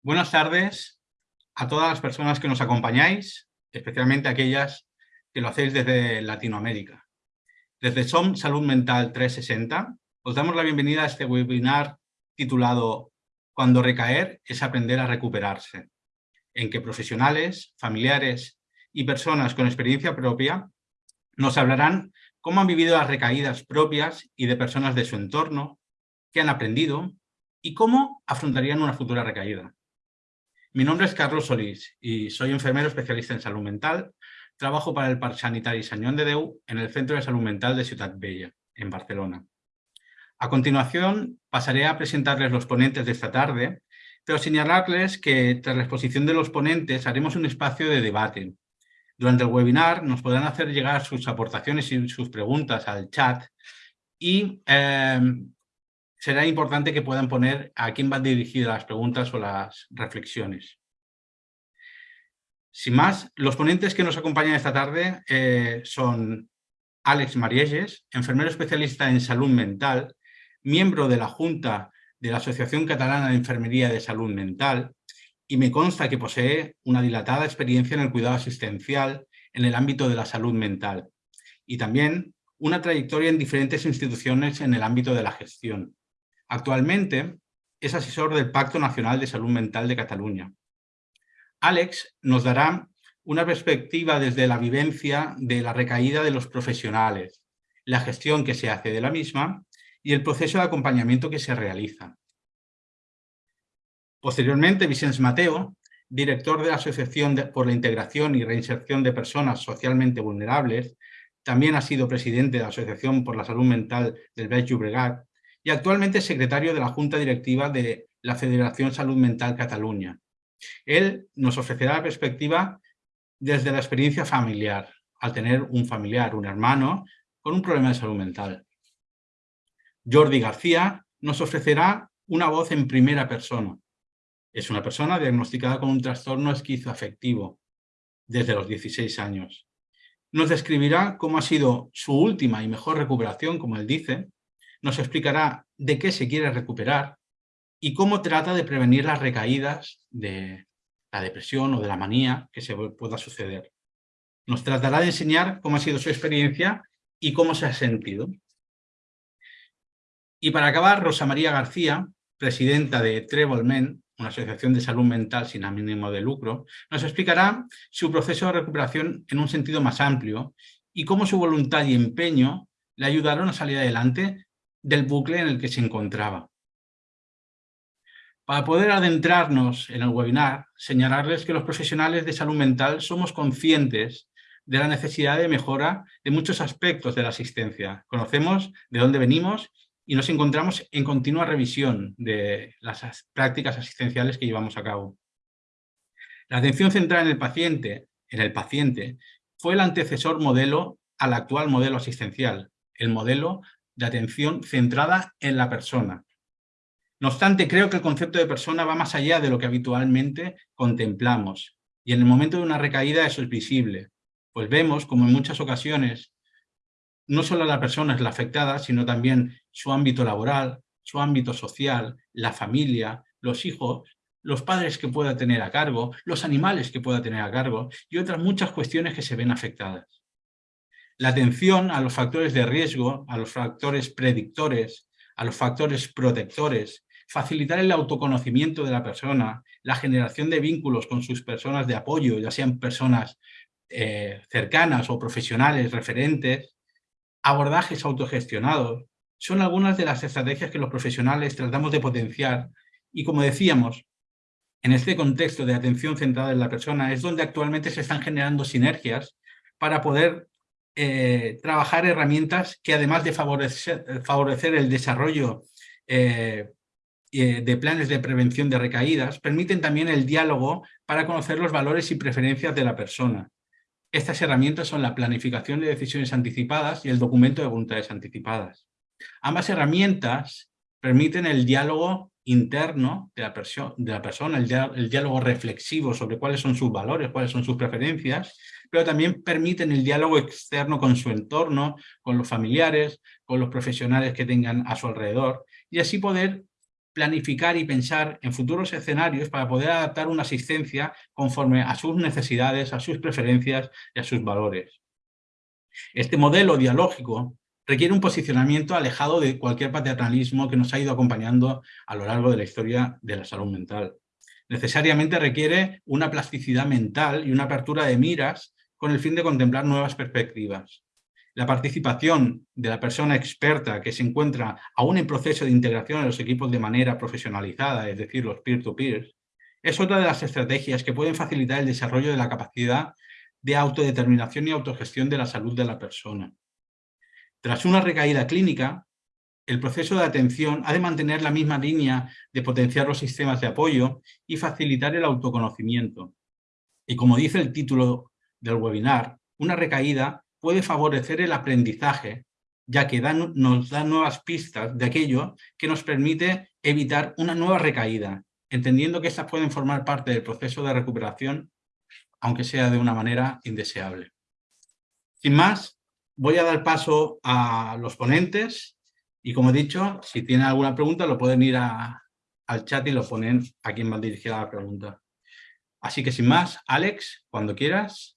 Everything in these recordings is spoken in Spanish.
Buenas tardes a todas las personas que nos acompañáis, especialmente aquellas que lo hacéis desde Latinoamérica. Desde SOM Salud Mental 360 os damos la bienvenida a este webinar titulado Cuando recaer es aprender a recuperarse, en que profesionales, familiares y personas con experiencia propia nos hablarán cómo han vivido las recaídas propias y de personas de su entorno, qué han aprendido y cómo afrontarían una futura recaída. Mi nombre es Carlos Solís y soy enfermero especialista en salud mental. Trabajo para el Parc Sanitari Sañón de Deu en el Centro de Salud Mental de Ciudad Bella, en Barcelona. A continuación pasaré a presentarles los ponentes de esta tarde, pero señalarles que tras la exposición de los ponentes haremos un espacio de debate. Durante el webinar nos podrán hacer llegar sus aportaciones y sus preguntas al chat y eh, será importante que puedan poner a quién van dirigidas las preguntas o las reflexiones. Sin más, los ponentes que nos acompañan esta tarde eh, son Alex Marielles, enfermero especialista en salud mental, miembro de la Junta de la Asociación Catalana de Enfermería de Salud Mental y me consta que posee una dilatada experiencia en el cuidado asistencial en el ámbito de la salud mental y también una trayectoria en diferentes instituciones en el ámbito de la gestión. Actualmente es asesor del Pacto Nacional de Salud Mental de Cataluña. Alex nos dará una perspectiva desde la vivencia de la recaída de los profesionales, la gestión que se hace de la misma y el proceso de acompañamiento que se realiza. Posteriormente, Vicens Mateo, director de la Asociación por la Integración y Reinserción de Personas Socialmente Vulnerables, también ha sido presidente de la Asociación por la Salud Mental del Baix Llobregat y actualmente es secretario de la Junta Directiva de la Federación Salud Mental Cataluña. Él nos ofrecerá la perspectiva desde la experiencia familiar, al tener un familiar, un hermano, con un problema de salud mental. Jordi García nos ofrecerá una voz en primera persona. Es una persona diagnosticada con un trastorno esquizoafectivo desde los 16 años. Nos describirá cómo ha sido su última y mejor recuperación, como él dice, nos explicará de qué se quiere recuperar y cómo trata de prevenir las recaídas de la depresión o de la manía que se pueda suceder. Nos tratará de enseñar cómo ha sido su experiencia y cómo se ha sentido. Y para acabar, Rosa María García, presidenta de Treble una asociación de salud mental sin ánimo de lucro, nos explicará su proceso de recuperación en un sentido más amplio y cómo su voluntad y empeño le ayudaron a salir adelante del bucle en el que se encontraba. Para poder adentrarnos en el webinar, señalarles que los profesionales de salud mental somos conscientes de la necesidad de mejora de muchos aspectos de la asistencia. Conocemos de dónde venimos y nos encontramos en continua revisión de las prácticas asistenciales que llevamos a cabo. La atención centrada en el paciente, en el paciente fue el antecesor modelo al actual modelo asistencial, el modelo de atención centrada en la persona. No obstante, creo que el concepto de persona va más allá de lo que habitualmente contemplamos. Y en el momento de una recaída eso es visible. Pues vemos como en muchas ocasiones no solo la persona es la afectada, sino también su ámbito laboral, su ámbito social, la familia, los hijos, los padres que pueda tener a cargo, los animales que pueda tener a cargo y otras muchas cuestiones que se ven afectadas. La atención a los factores de riesgo, a los factores predictores, a los factores protectores, facilitar el autoconocimiento de la persona, la generación de vínculos con sus personas de apoyo, ya sean personas eh, cercanas o profesionales referentes, abordajes autogestionados, son algunas de las estrategias que los profesionales tratamos de potenciar y como decíamos, en este contexto de atención centrada en la persona es donde actualmente se están generando sinergias para poder eh, trabajar herramientas que además de favorecer, el desarrollo eh, de planes de prevención de recaídas, permiten también el diálogo para conocer los valores y preferencias de la persona. Estas herramientas son la planificación de decisiones anticipadas y el documento de voluntades anticipadas. Ambas herramientas permiten el diálogo interno de la, de la persona, el diálogo reflexivo sobre cuáles son sus valores, cuáles son sus preferencias, pero también permiten el diálogo externo con su entorno, con los familiares, con los profesionales que tengan a su alrededor, y así poder planificar y pensar en futuros escenarios para poder adaptar una asistencia conforme a sus necesidades, a sus preferencias y a sus valores. Este modelo dialógico requiere un posicionamiento alejado de cualquier paternalismo que nos ha ido acompañando a lo largo de la historia de la salud mental. Necesariamente requiere una plasticidad mental y una apertura de miras con el fin de contemplar nuevas perspectivas. La participación de la persona experta que se encuentra aún en proceso de integración en los equipos de manera profesionalizada, es decir, los peer-to-peer, es otra de las estrategias que pueden facilitar el desarrollo de la capacidad de autodeterminación y autogestión de la salud de la persona. Tras una recaída clínica, el proceso de atención ha de mantener la misma línea de potenciar los sistemas de apoyo y facilitar el autoconocimiento. Y como dice el título del webinar, una recaída puede favorecer el aprendizaje, ya que nos da nuevas pistas de aquello que nos permite evitar una nueva recaída, entendiendo que estas pueden formar parte del proceso de recuperación, aunque sea de una manera indeseable. Sin más, voy a dar paso a los ponentes y como he dicho, si tienen alguna pregunta lo pueden ir al chat y lo ponen a quien va dirigida la pregunta. Así que sin más, Alex, cuando quieras.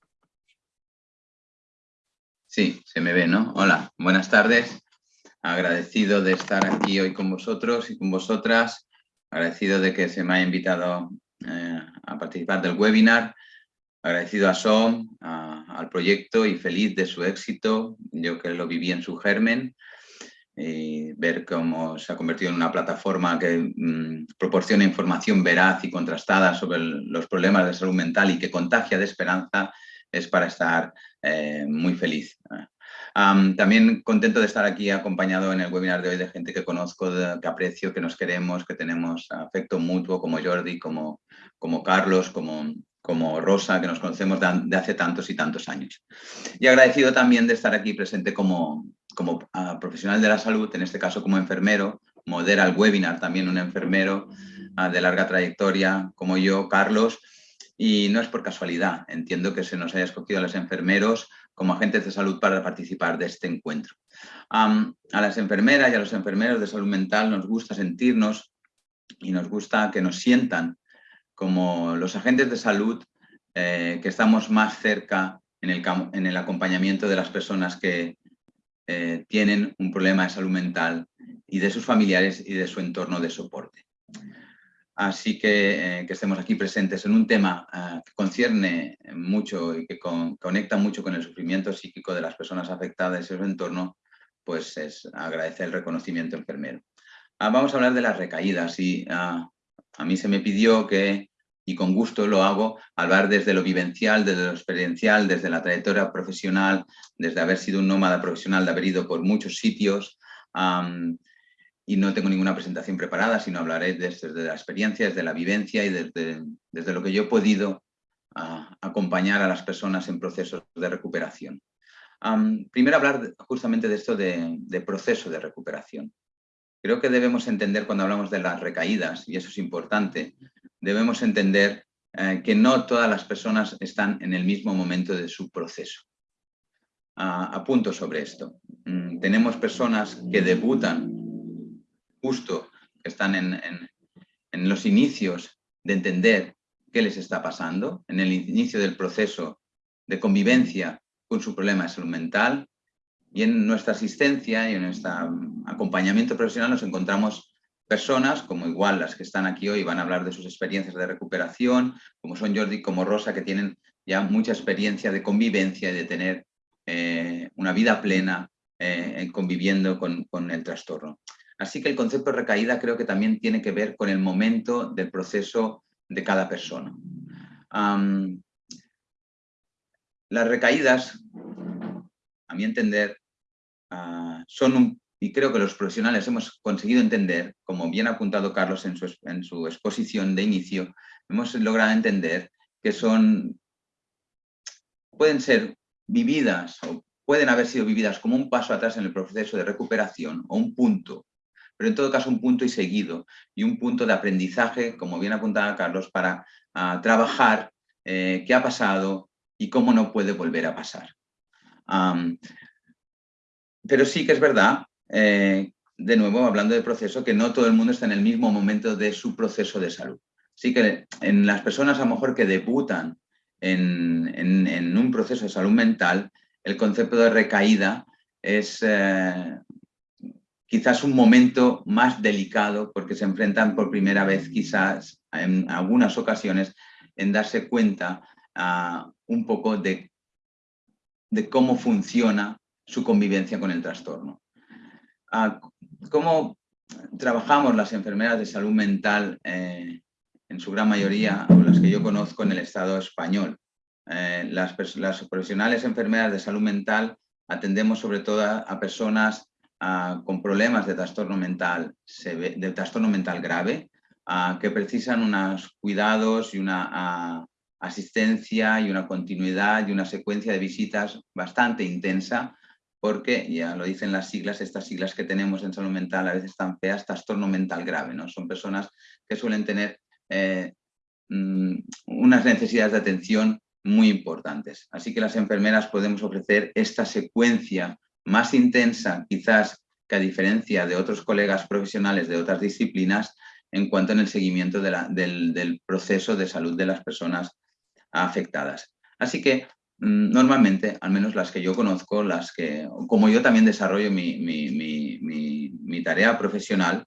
Sí, se me ve, ¿no? Hola, buenas tardes. Agradecido de estar aquí hoy con vosotros y con vosotras. Agradecido de que se me haya invitado eh, a participar del webinar agradecido a SOM, al proyecto y feliz de su éxito. Yo que lo viví en su germen, y ver cómo se ha convertido en una plataforma que mm, proporciona información veraz y contrastada sobre los problemas de salud mental y que contagia de esperanza, es para estar eh, muy feliz. también contento de estar aquí acompañado en el webinar de hoy de gente que conozco, que aprecio, que nos queremos, que tenemos afecto mutuo, como Jordi, como Carlos, como, como Rosa, que nos conocemos de, hace tantos y tantos años. Y agradecido también de estar aquí presente como, como ah, profesional de la salud, en este caso como enfermero, modera el webinar también un enfermero ah, de larga trayectoria como yo, Carlos, y no es por casualidad, entiendo que se nos haya escogido a los enfermeros como agentes de salud para participar de este encuentro. a las enfermeras y a los enfermeros de salud mental nos gusta sentirnos y nos gusta que nos sientan como los agentes de salud eh, que estamos más cerca en el, en el, acompañamiento de las personas que eh, tienen un problema de salud mental y de sus familiares y de su entorno de soporte. Así que eh, que estemos aquí presentes en un tema que concierne mucho y que conecta mucho con el sufrimiento psíquico de las personas afectadas y su entorno, pues es agradecer el reconocimiento enfermero. Ah, vamos a hablar de las recaídas y ah, a mí se me pidió que y con gusto lo hago hablar desde lo vivencial, desde lo experiencial, desde la trayectoria profesional, desde haber sido un nómada profesional, de haber ido por muchos sitios y no tengo ninguna presentación preparada, sino hablaré desde, la experiencia, desde la vivencia y desde, desde lo que yo he podido acompañar a las personas en procesos de recuperación. primero hablar justamente de esto de, de proceso de recuperación. Creo que debemos entender cuando hablamos de las recaídas, y eso es importante, debemos entender eh, que no todas las personas están en el mismo momento de su proceso. apunto sobre esto. Mm, tenemos personas que debutan justo, que están en, en los inicios de entender qué les está pasando, en el inicio del proceso de convivencia con su problema de salud mental, y en nuestra asistencia y en nuestro acompañamiento profesional nos encontramos personas, como igual las que están aquí hoy van a hablar de sus experiencias de recuperación, como son Jordi, como Rosa, que tienen ya mucha experiencia de convivencia y de tener eh, una vida plena eh, conviviendo con, el trastorno. Así que el concepto de recaída creo que también tiene que ver con el momento del proceso de cada persona. las recaídas, a mi entender, ah, son un y creo que los profesionales hemos conseguido entender, como bien ha apuntado Carlos en su, exposición de inicio, hemos logrado entender que son, pueden ser vividas o pueden haber sido vividas como un paso atrás en el proceso de recuperación o un punto, pero en todo caso un punto y seguido y un punto de aprendizaje, como bien apuntaba Carlos, para ah, trabajar eh, qué ha pasado y cómo no puede volver a pasar. pero sí que es verdad eh, de nuevo, hablando de proceso, que no todo el mundo está en el mismo momento de su proceso de salud. Así que en las personas a lo mejor que debutan en, un proceso de salud mental, el concepto de recaída es eh, quizás un momento más delicado porque se enfrentan por primera vez quizás en algunas ocasiones en darse cuenta ah, un poco de, cómo funciona su convivencia con el trastorno. ¿Cómo trabajamos las enfermeras de salud mental eh, en su gran mayoría, o las que yo conozco en el Estado español? Eh, las, profesionales enfermeras de salud mental atendemos sobre todo a, personas ah, con problemas de trastorno mental, de trastorno mental grave, ah, que precisan unos cuidados y una ah, asistencia y una continuidad y una secuencia de visitas bastante intensa, porque, ya lo dicen las siglas, estas siglas que tenemos en salud mental a veces están feas, trastorno mental grave, ¿no? Son personas que suelen tener eh, mm, unas necesidades de atención muy importantes. Así que las enfermeras podemos ofrecer esta secuencia más intensa, quizás que a diferencia de otros colegas profesionales de otras disciplinas, en cuanto en el seguimiento del, proceso de salud de las personas afectadas. Así que normalmente, al menos las que yo conozco, las que, como yo también desarrollo mi, tarea profesional,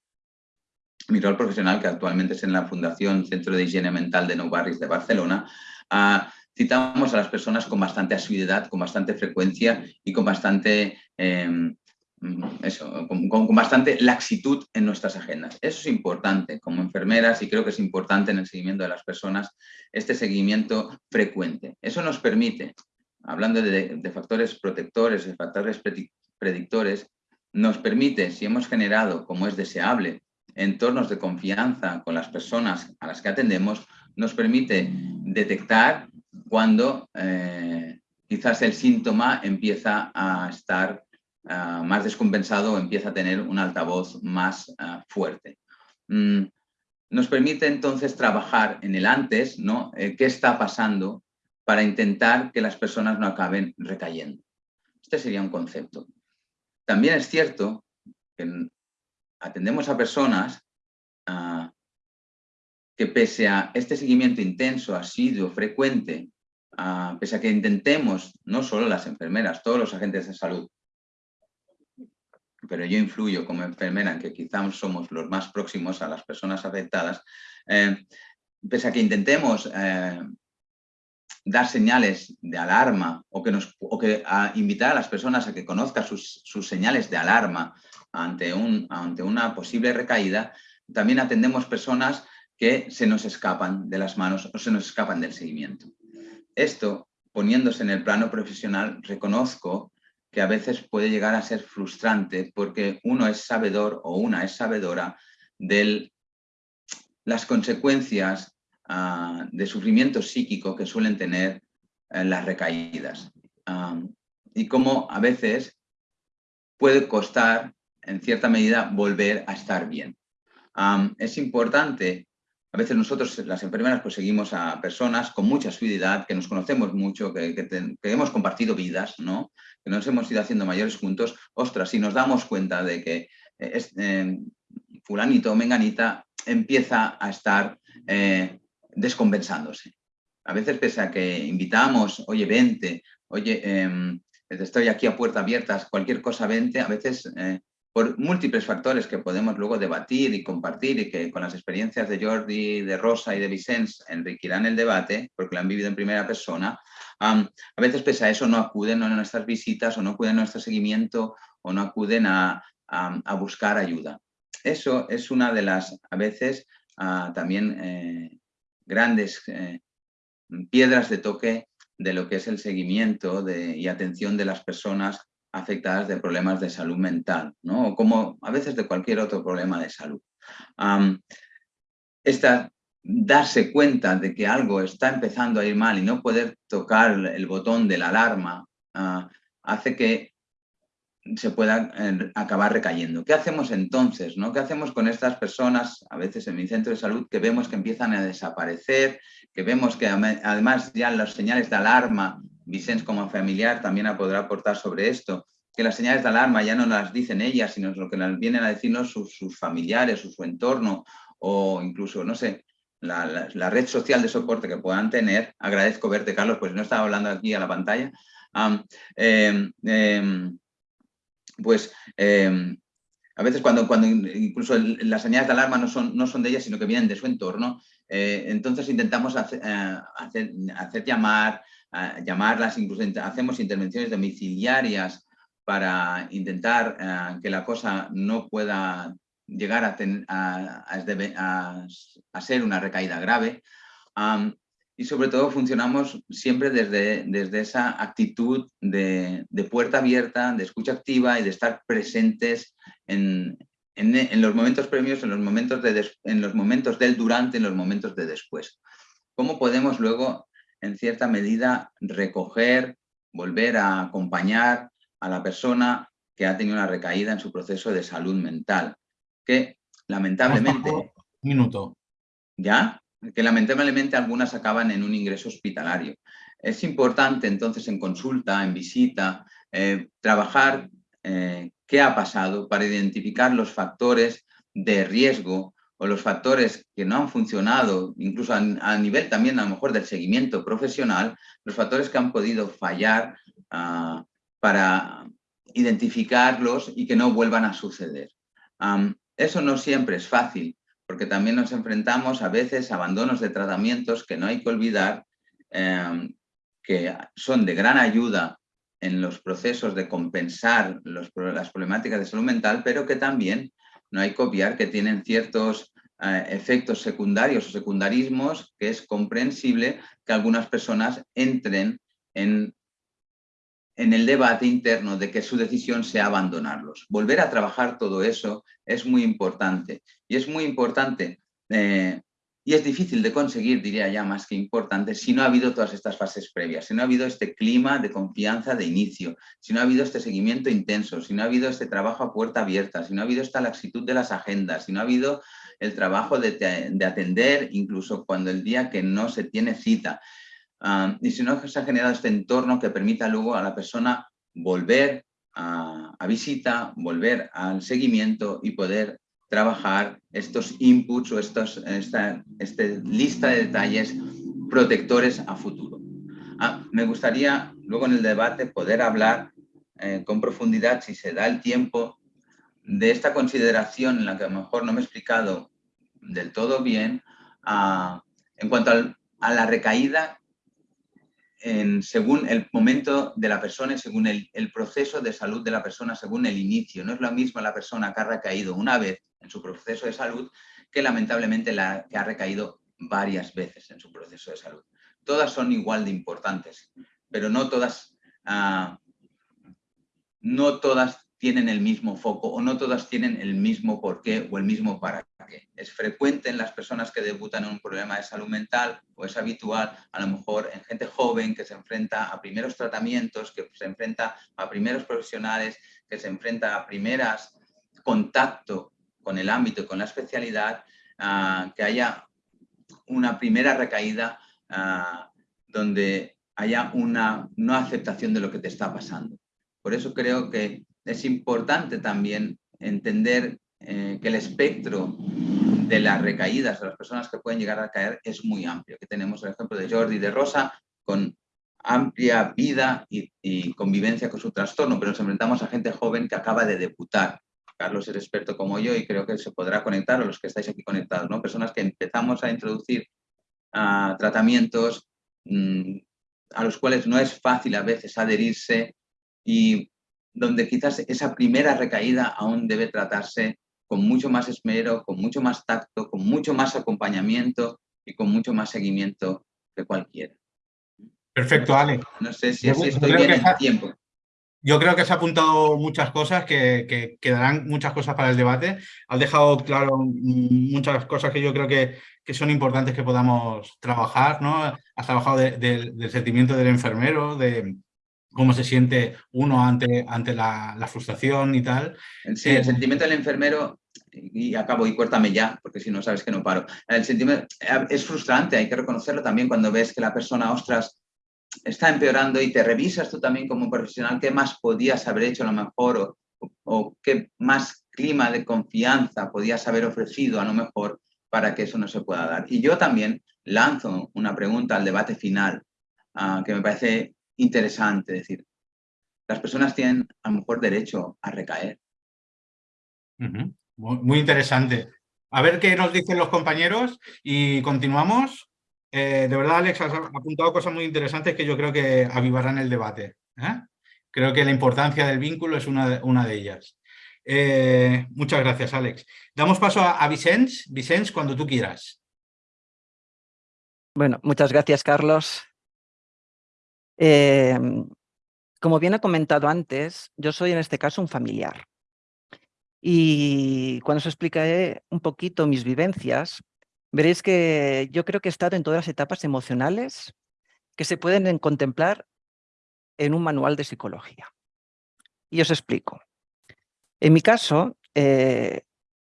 mi rol profesional, que actualmente es en la Fundación Centro de Higiene Mental de Nou Barris de Barcelona, ah, citamos a las personas con bastante asiduidad, con bastante frecuencia y con bastante, em, eso, con, bastante laxitud en nuestras agendas. Eso es importante como enfermeras y creo que es importante en el seguimiento de las personas este seguimiento frecuente. Eso nos permite, hablando de, factores protectores, de factores predictores, nos permite, si hemos generado, como es deseable, entornos de confianza con las personas a las que atendemos, nos permite detectar cuando eh, quizás el síntoma empieza a estar ah, más descompensado empieza a tener un altavoz más ah, fuerte. Mm, nos permite entonces trabajar en el antes, ¿no? Eh, ¿Qué está pasando para intentar que las personas no acaben recayendo? Este sería un concepto. También es cierto que atendemos a personas ah, que pese a este seguimiento intenso, asiduo, frecuente, pese a que intentemos, no solo las enfermeras, todos los agentes de salud, pero yo influyo como enfermera en que quizás somos los más próximos a las personas afectadas, eh, pese a que intentemos eh, dar señales de alarma o que, nos, que invitar a las personas a que conozcan sus, señales de alarma ante, un, ante una posible recaída, también atendemos personas que se nos escapan de las manos o se nos escapan del seguimiento. Esto, poniéndose en el plano profesional, reconozco que a veces puede llegar a ser frustrante porque uno es sabedor o una es sabedora de las consecuencias ah, de sufrimiento psíquico que suelen tener eh, las recaídas. y cómo a veces puede costar, en cierta medida, volver a estar bien. es importante a veces nosotros, las enfermeras, pues seguimos a personas con mucha suididad, que nos conocemos mucho, que, hemos compartido vidas, ¿no? Que nos hemos ido haciendo mayores juntos. Ostras, si nos damos cuenta de que eh, es, eh, fulanito menganita empieza a estar eh, descompensándose. A veces pese a que invitamos, oye, vente, oye, em, estoy aquí a puerta abierta, cualquier cosa vente, a veces por múltiples factores que podemos luego debatir y compartir y que con las experiencias de Jordi, de Rosa y de Vicens enriquirán el debate, porque lo han vivido en primera persona, a veces pese a eso no acuden a nuestras visitas o no acuden a nuestro seguimiento o no acuden a, buscar ayuda. Eso es una de las, a veces, ah, también eh, grandes eh, piedras de toque de lo que es el seguimiento y atención de las personas afectadas de problemas de salud mental, ¿no? o como a veces de cualquier otro problema de salud. esta, darse cuenta de que algo está empezando a ir mal y no poder tocar el botón de la alarma ah, hace que se pueda eh, acabar recayendo. ¿Qué hacemos entonces? ¿no? ¿Qué hacemos con estas personas, a veces en mi centro de salud, que vemos que empiezan a desaparecer, que vemos que además ya las señales de alarma Vicens como familiar también podrá aportar sobre esto, que las señales de alarma ya no las dicen ellas, sino lo que las vienen a decirnos sus, familiares o su entorno, o incluso, no sé, la, red social de soporte que puedan tener. Agradezco verte, Carlos, pues no estaba hablando aquí a la pantalla. Em, em, pues em, a veces cuando, cuando incluso las señales de alarma no son, no son de ellas, sino que vienen de su entorno, eh, entonces intentamos hacer, eh, hacer, llamar, llamarlas, incluso hacemos intervenciones domiciliarias para intentar eh, que la cosa no pueda llegar a, a, ser una recaída grave. y sobre todo funcionamos siempre desde, desde esa actitud de, puerta abierta, de escucha activa y de estar presentes en, en, los momentos premios, en los momentos, de en los momentos del durante, en los momentos de después. ¿Cómo podemos luego, en cierta medida, recoger, volver a acompañar a la persona que ha tenido una recaída en su proceso de salud mental? Que lamentablemente... Un minuto. ¿Ya? Que lamentablemente algunas acaban en un ingreso hospitalario. Es importante entonces en consulta, en visita, eh, trabajar eh, qué ha pasado para identificar los factores de riesgo o los factores que no han funcionado, incluso a, nivel también a lo mejor del seguimiento profesional, los factores que han podido fallar ah, para identificarlos y que no vuelvan a suceder. Eso no siempre es fácil, porque también nos enfrentamos a veces a abandonos de tratamientos que no hay que olvidar, em, que son de gran ayuda en los procesos de compensar las problemáticas de salud mental, pero que también no hay que obviar que tienen ciertos eh, efectos secundarios o secundarismos que es comprensible que algunas personas entren en, en el debate interno de que su decisión sea abandonarlos. Volver a trabajar todo eso es muy importante y es muy importante eh, y es difícil de conseguir, diría ya más que importante, si no ha habido todas estas fases previas, si no ha habido este clima de confianza de inicio, si no ha habido este seguimiento intenso, si no ha habido este trabajo a puerta abierta, si no ha habido esta laxitud de las agendas, si no ha habido el trabajo de, atender incluso cuando el día que no se tiene cita, ah, y si no se ha generado este entorno que permita luego a la persona volver a, a visita, volver al seguimiento y poder trabajar estos inputs o estos, esta, este lista de detalles protectores a futuro. Ah, me gustaría luego en el debate poder hablar eh, con profundidad, si se da el tiempo, de esta consideración en la que a lo mejor no me he explicado del todo bien, ah, en cuanto a la recaída según el momento de la persona y según el, proceso de salud de la persona, según el inicio. No es lo mismo la persona que ha recaído una vez en su proceso de salud que lamentablemente la que ha recaído varias veces en su proceso de salud. Todas son igual de importantes, pero no todas, ah, no todas tienen el mismo foco o no todas tienen el mismo por qué o el mismo para qué. Es frecuente en las personas que debutan en un problema de salud mental o es habitual a lo mejor en gente joven que se enfrenta a primeros tratamientos, que se enfrenta a primeros profesionales, que se enfrenta a primeras contacto con el ámbito y con la especialidad, ah, que haya una primera recaída ah, donde haya una no aceptación de lo que te está pasando. Por eso creo que es importante también entender eh, que el espectro de las recaídas de las personas que pueden llegar a caer es muy amplio. Que tenemos el ejemplo de Jordi de Rosa con amplia vida y, convivencia con su trastorno, pero nos enfrentamos a gente joven que acaba de debutar. Carlos es experto como yo y creo que se podrá conectar, a los que estáis aquí conectados, ¿no? Personas que empezamos a introducir ah, tratamientos mm, a los cuales no es fácil a veces adherirse y donde quizás esa primera recaída aún debe tratarse con mucho más esmero, con mucho más tacto, con mucho más acompañamiento y con mucho más seguimiento que cualquiera. Perfecto, Ale. No sé si así estoy bien en tiempo. Yo creo que has apuntado muchas cosas, que, quedarán muchas cosas para el debate. Has dejado claro muchas cosas que yo creo que, son importantes que podamos trabajar. ¿no? Has trabajado del sentimiento del enfermero, de, cómo se siente uno ante, ante la, frustración y tal. Sí, el eh, sentimiento del enfermero, y acabo y cuéntame ya, porque si no sabes que no paro. El sentimiento es frustrante, hay que reconocerlo también cuando ves que la persona, ostras, está empeorando y te revisas tú también como profesional qué más podías haber hecho a lo mejor o, qué más clima de confianza podías haber ofrecido a lo mejor para que eso no se pueda dar. Y yo también lanzo una pregunta al debate final ah, que me parece interesante, es decir, las personas tienen a lo mejor derecho a recaer. muy, interesante. A ver qué nos dicen los compañeros y continuamos. Eh, de verdad, Alex, has apuntado cosas muy interesantes que yo creo que avivarán el debate. ¿eh? Creo que la importancia del vínculo es una de, una de ellas. Eh, muchas gracias, Alex. Damos paso a, a Vicens. Vicens, cuando tú quieras. Bueno, muchas gracias, Carlos. Como bien ha comentado antes, yo soy en este caso un familiar. Y cuando os explicaré un poquito mis vivencias, veréis que yo creo que he estado en todas las etapas emocionales que se pueden contemplar en un manual de psicología. Y os explico. En mi caso, eh,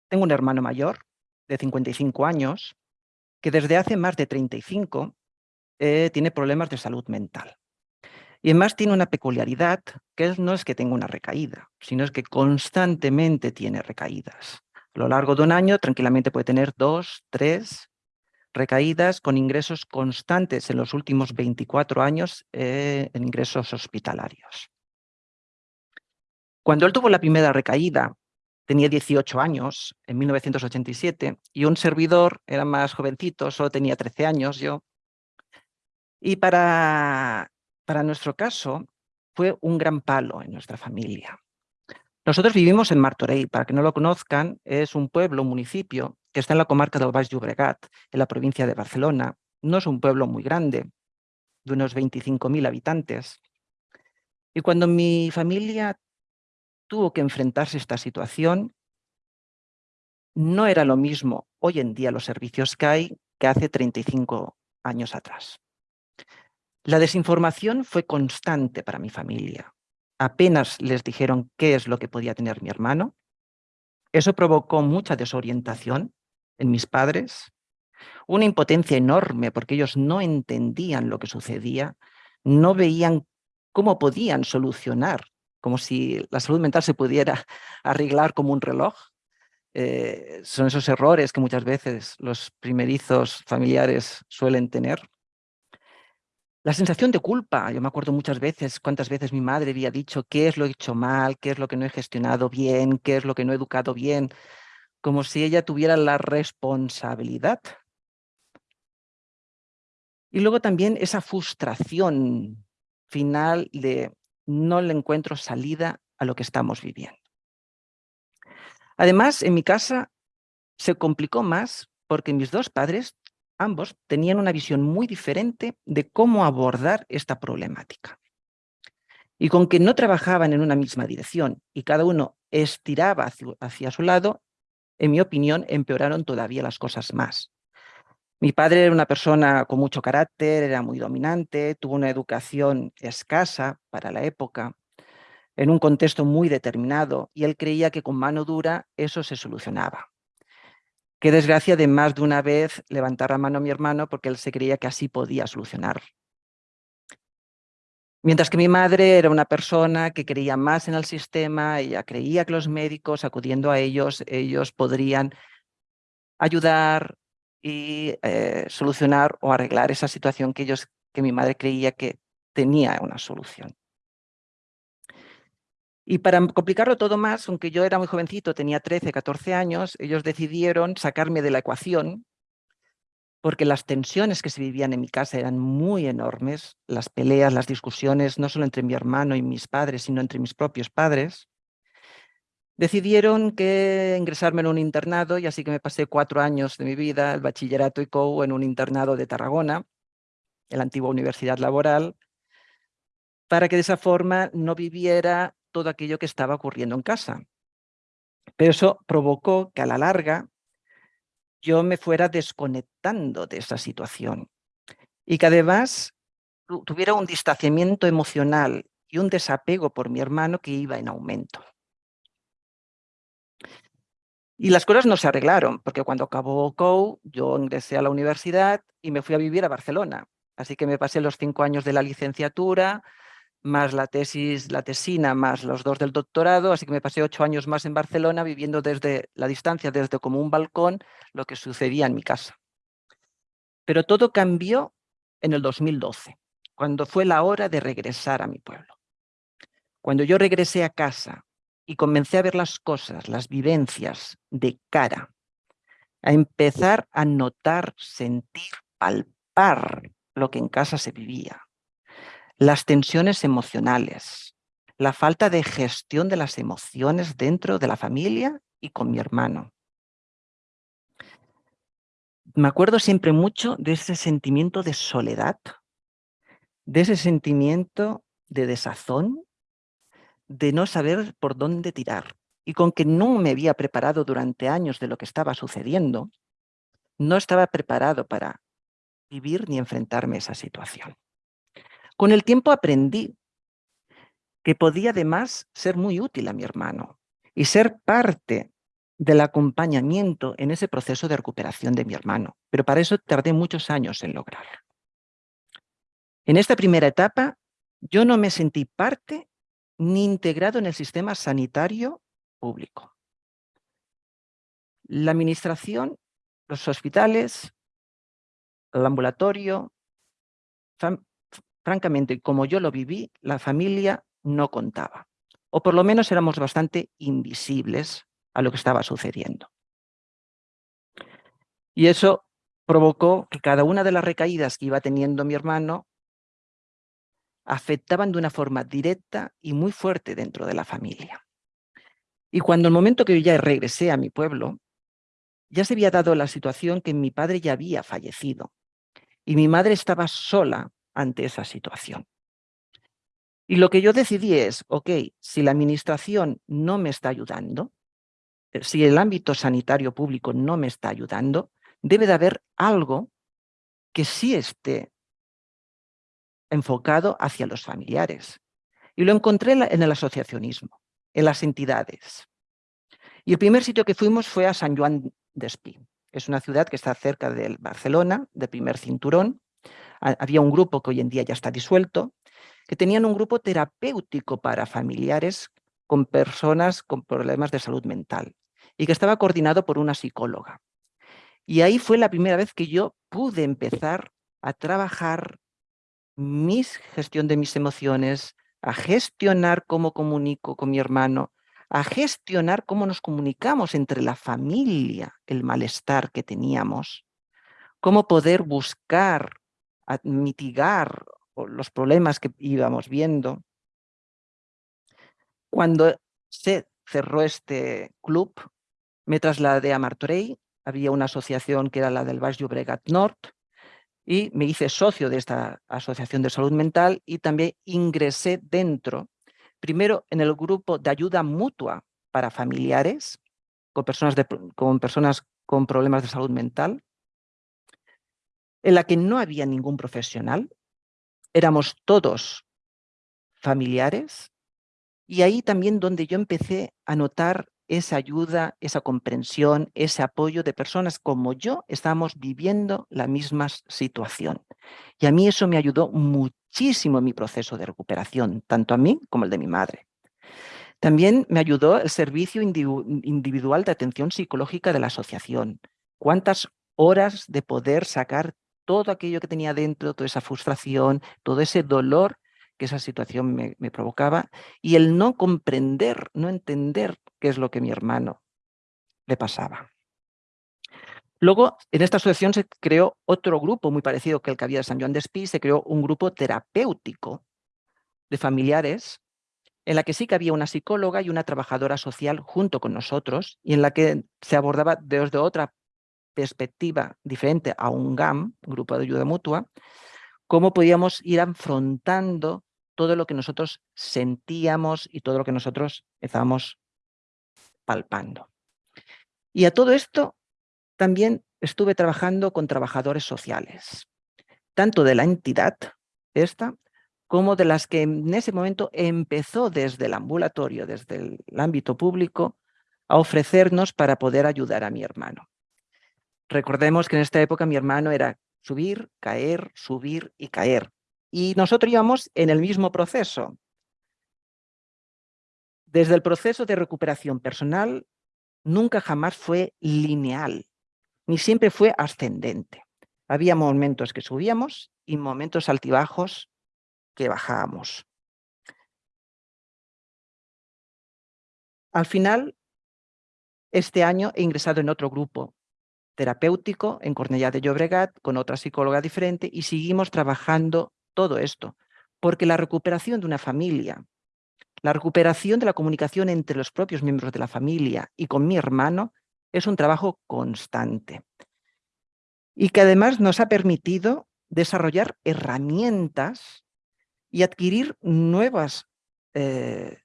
tengo un hermano mayor de 55 años que desde hace más de 35 eh, tiene problemas de salud mental. Y además tiene una peculiaridad que no es que tenga una recaída, sino es que constantemente tiene recaídas. A lo largo de un año tranquilamente puede tener dos, tres recaídas con ingresos constantes en los últimos 24 años eh, en ingresos hospitalarios. Cuando él tuvo la primera recaída, tenía 18 años, en 1987, y un servidor era más jovencito, solo tenía 13 años yo. Y para, para nuestro caso, fue un gran palo en nuestra familia. Nosotros vivimos en Martorell, para que no lo conozcan, es un pueblo, un municipio, que está en la comarca del Baix Llobregat, en la provincia de Barcelona. No es un pueblo muy grande, de unos 25.000 habitantes. Y cuando mi familia tuvo que enfrentarse a esta situación, no era lo mismo hoy en día los servicios que hay que hace 35 años atrás. La desinformación fue constante para mi familia apenas les dijeron qué es lo que podía tener mi hermano. Eso provocó mucha desorientación en mis padres, una impotencia enorme porque ellos no entendían lo que sucedía, no veían cómo podían solucionar, como si la salud mental se pudiera arreglar como un reloj. Eh, son esos errores que muchas veces los primerizos familiares suelen tener. La sensación de culpa, yo me acuerdo muchas veces, cuántas veces mi madre había dicho qué es lo he hecho mal, qué es lo que no he gestionado bien, qué es lo que no he educado bien, como si ella tuviera la responsabilidad. Y luego también esa frustración final de no le encuentro salida a lo que estamos viviendo. Además, en mi casa se complicó más porque mis dos padres ambos tenían una visión muy diferente de cómo abordar esta problemática. Y con que no trabajaban en una misma dirección y cada uno estiraba hacia, su lado, en mi opinión, empeoraron todavía las cosas más. Mi padre era una persona con mucho carácter, era muy dominante, tuvo una educación escasa para la época, en un contexto muy determinado, y él creía que con mano dura eso se solucionaba. Qué desgracia de más de una vez levantar la mano a mi hermano porque él se creía que así podía solucionar. Mientras que mi madre era una persona que creía más en el sistema, ella creía que los médicos, acudiendo a ellos, ellos podrían ayudar y eh, solucionar o arreglar esa situación que, ellos, que mi madre creía que tenía una solución. Y para complicarlo todo más, aunque yo era muy jovencito, tenía 13, 14 años, ellos decidieron sacarme de la ecuación porque las tensiones que se vivían en mi casa eran muy enormes, las peleas, las discusiones, no solo entre mi hermano y mis padres, sino entre mis propios padres. Decidieron que ingresarme en un internado y así que me pasé cuatro años de mi vida, el bachillerato y COU, en un internado de Tarragona, en la antigua universidad laboral, para que de esa forma no viviera todo aquello que estaba ocurriendo en casa. Pero eso provocó que a la larga yo me fuera desconectando de esa situación y que además tuviera un distanciamiento emocional y un desapego por mi hermano que iba en aumento. Y las cosas no se arreglaron, porque cuando acabó COU, yo ingresé a la universidad y me fui a vivir a Barcelona. Así que me pasé los cinco años de la licenciatura, más la tesis, la tesina, más los dos del doctorado, así que me pasé ocho años más en Barcelona viviendo desde la distancia, desde como un balcón, lo que sucedía en mi casa. Pero todo cambió en el 2012, cuando fue la hora de regresar a mi pueblo. Cuando yo regresé a casa y comencé a ver las cosas, las vivencias de cara, a empezar a notar, sentir, palpar lo que en casa se vivía, las tensiones emocionales, la falta de gestión de las emociones dentro de la familia y con mi hermano. Me acuerdo siempre mucho de ese sentimiento de soledad, de ese sentimiento de desazón, de no saber por dónde tirar. Y con que no me había preparado durante años de lo que estaba sucediendo, no estaba preparado para vivir ni enfrentarme a esa situación. Con el tiempo aprendí que podía además ser muy útil a mi hermano y ser parte del acompañamiento en ese proceso de recuperación de mi hermano, pero para eso tardé muchos años en lograrlo. En esta primera etapa, yo no me sentí parte ni integrado en el sistema sanitario público. La administración, los hospitales, el ambulatorio, francamente, como yo lo viví, la familia no contaba. O por lo menos éramos bastante invisibles a lo que estaba sucediendo. Y eso provocó que cada una de las recaídas que iba teniendo mi hermano afectaban de una forma directa y muy fuerte dentro de la familia. Y cuando el momento que yo ya regresé a mi pueblo, ya se había dado la situación que mi padre ya había fallecido y mi madre estaba sola ante esa situación. Y lo que yo decidí es, ok, si la administración no me está ayudando, eh, si el ámbito sanitario público no me está ayudando, debe de haber algo que sí esté enfocado hacia los familiares. Y lo encontré en el asociacionismo, en las entidades. Y el primer sitio que fuimos fue a San Juan de Espí. Es una ciudad que está cerca de Barcelona, de primer cinturón. Había un grupo que hoy en día ya está disuelto, que tenían un grupo terapéutico para familiares con personas con problemas de salud mental y que estaba coordinado por una psicóloga. Y ahí fue la primera vez que yo pude empezar a trabajar mi gestión de mis emociones, a gestionar cómo comunico con mi hermano, a gestionar cómo nos comunicamos entre la familia, el malestar que teníamos, cómo poder buscar, mitigar los problemas que íbamos viendo. Cuando se cerró este club, me trasladé a Martorell, había una asociación que era la del Baix Llobregat Nord, y me hice socio de esta asociación de salud mental y también ingresé dentro, primero en el grupo de ayuda mutua para familiares con personas, con, personas con problemas de salud mental, en la que no había ningún profesional, éramos todos familiares, y ahí también donde yo empecé a notar esa ayuda, esa comprensión, ese apoyo de personas como yo estamos viviendo la misma situación. Y a mí eso me ayudó muchísimo en mi proceso de recuperación, tanto a mí como el de mi madre. También me ayudó el servicio individual de atención psicológica de la asociación. Cuántas horas de poder sacar todo aquello que tenía dentro, toda esa frustración, todo ese dolor que esa situación me, provocaba y el no comprender, no entender qué es lo que mi hermano le pasaba. Luego, en esta asociación se creó otro grupo muy parecido que el que había de San Juan de Espí, se creó un grupo terapéutico de familiares en la que sí que había una psicóloga y una trabajadora social junto con nosotros y en la que se abordaba desde otra perspectiva diferente a un GAM, Grupo de Ayuda Mutua, cómo podíamos ir afrontando todo lo que nosotros sentíamos y todo lo que nosotros estábamos palpando. Y a todo esto también estuve trabajando con trabajadores sociales, tanto de la entidad esta, como de las que en ese momento empezó desde el ambulatorio, desde el ámbito público, a ofrecernos para poder ayudar a mi hermano. Recordemos que en esta época mi hermano era subir, caer, subir y caer. Y nosotros íbamos en el mismo proceso. Desde el proceso de recuperación personal nunca jamás fue lineal, ni siempre fue ascendente. Había momentos que subíamos y momentos altibajos que bajábamos. Al final, este año he ingresado en otro grupo terapéutico en Cornellá de Llobregat con otra psicóloga diferente y seguimos trabajando todo esto, porque la recuperación de una familia, la recuperación de la comunicación entre los propios miembros de la familia y con mi hermano es un trabajo constante. Y que además nos ha permitido desarrollar herramientas y adquirir nuevas eh,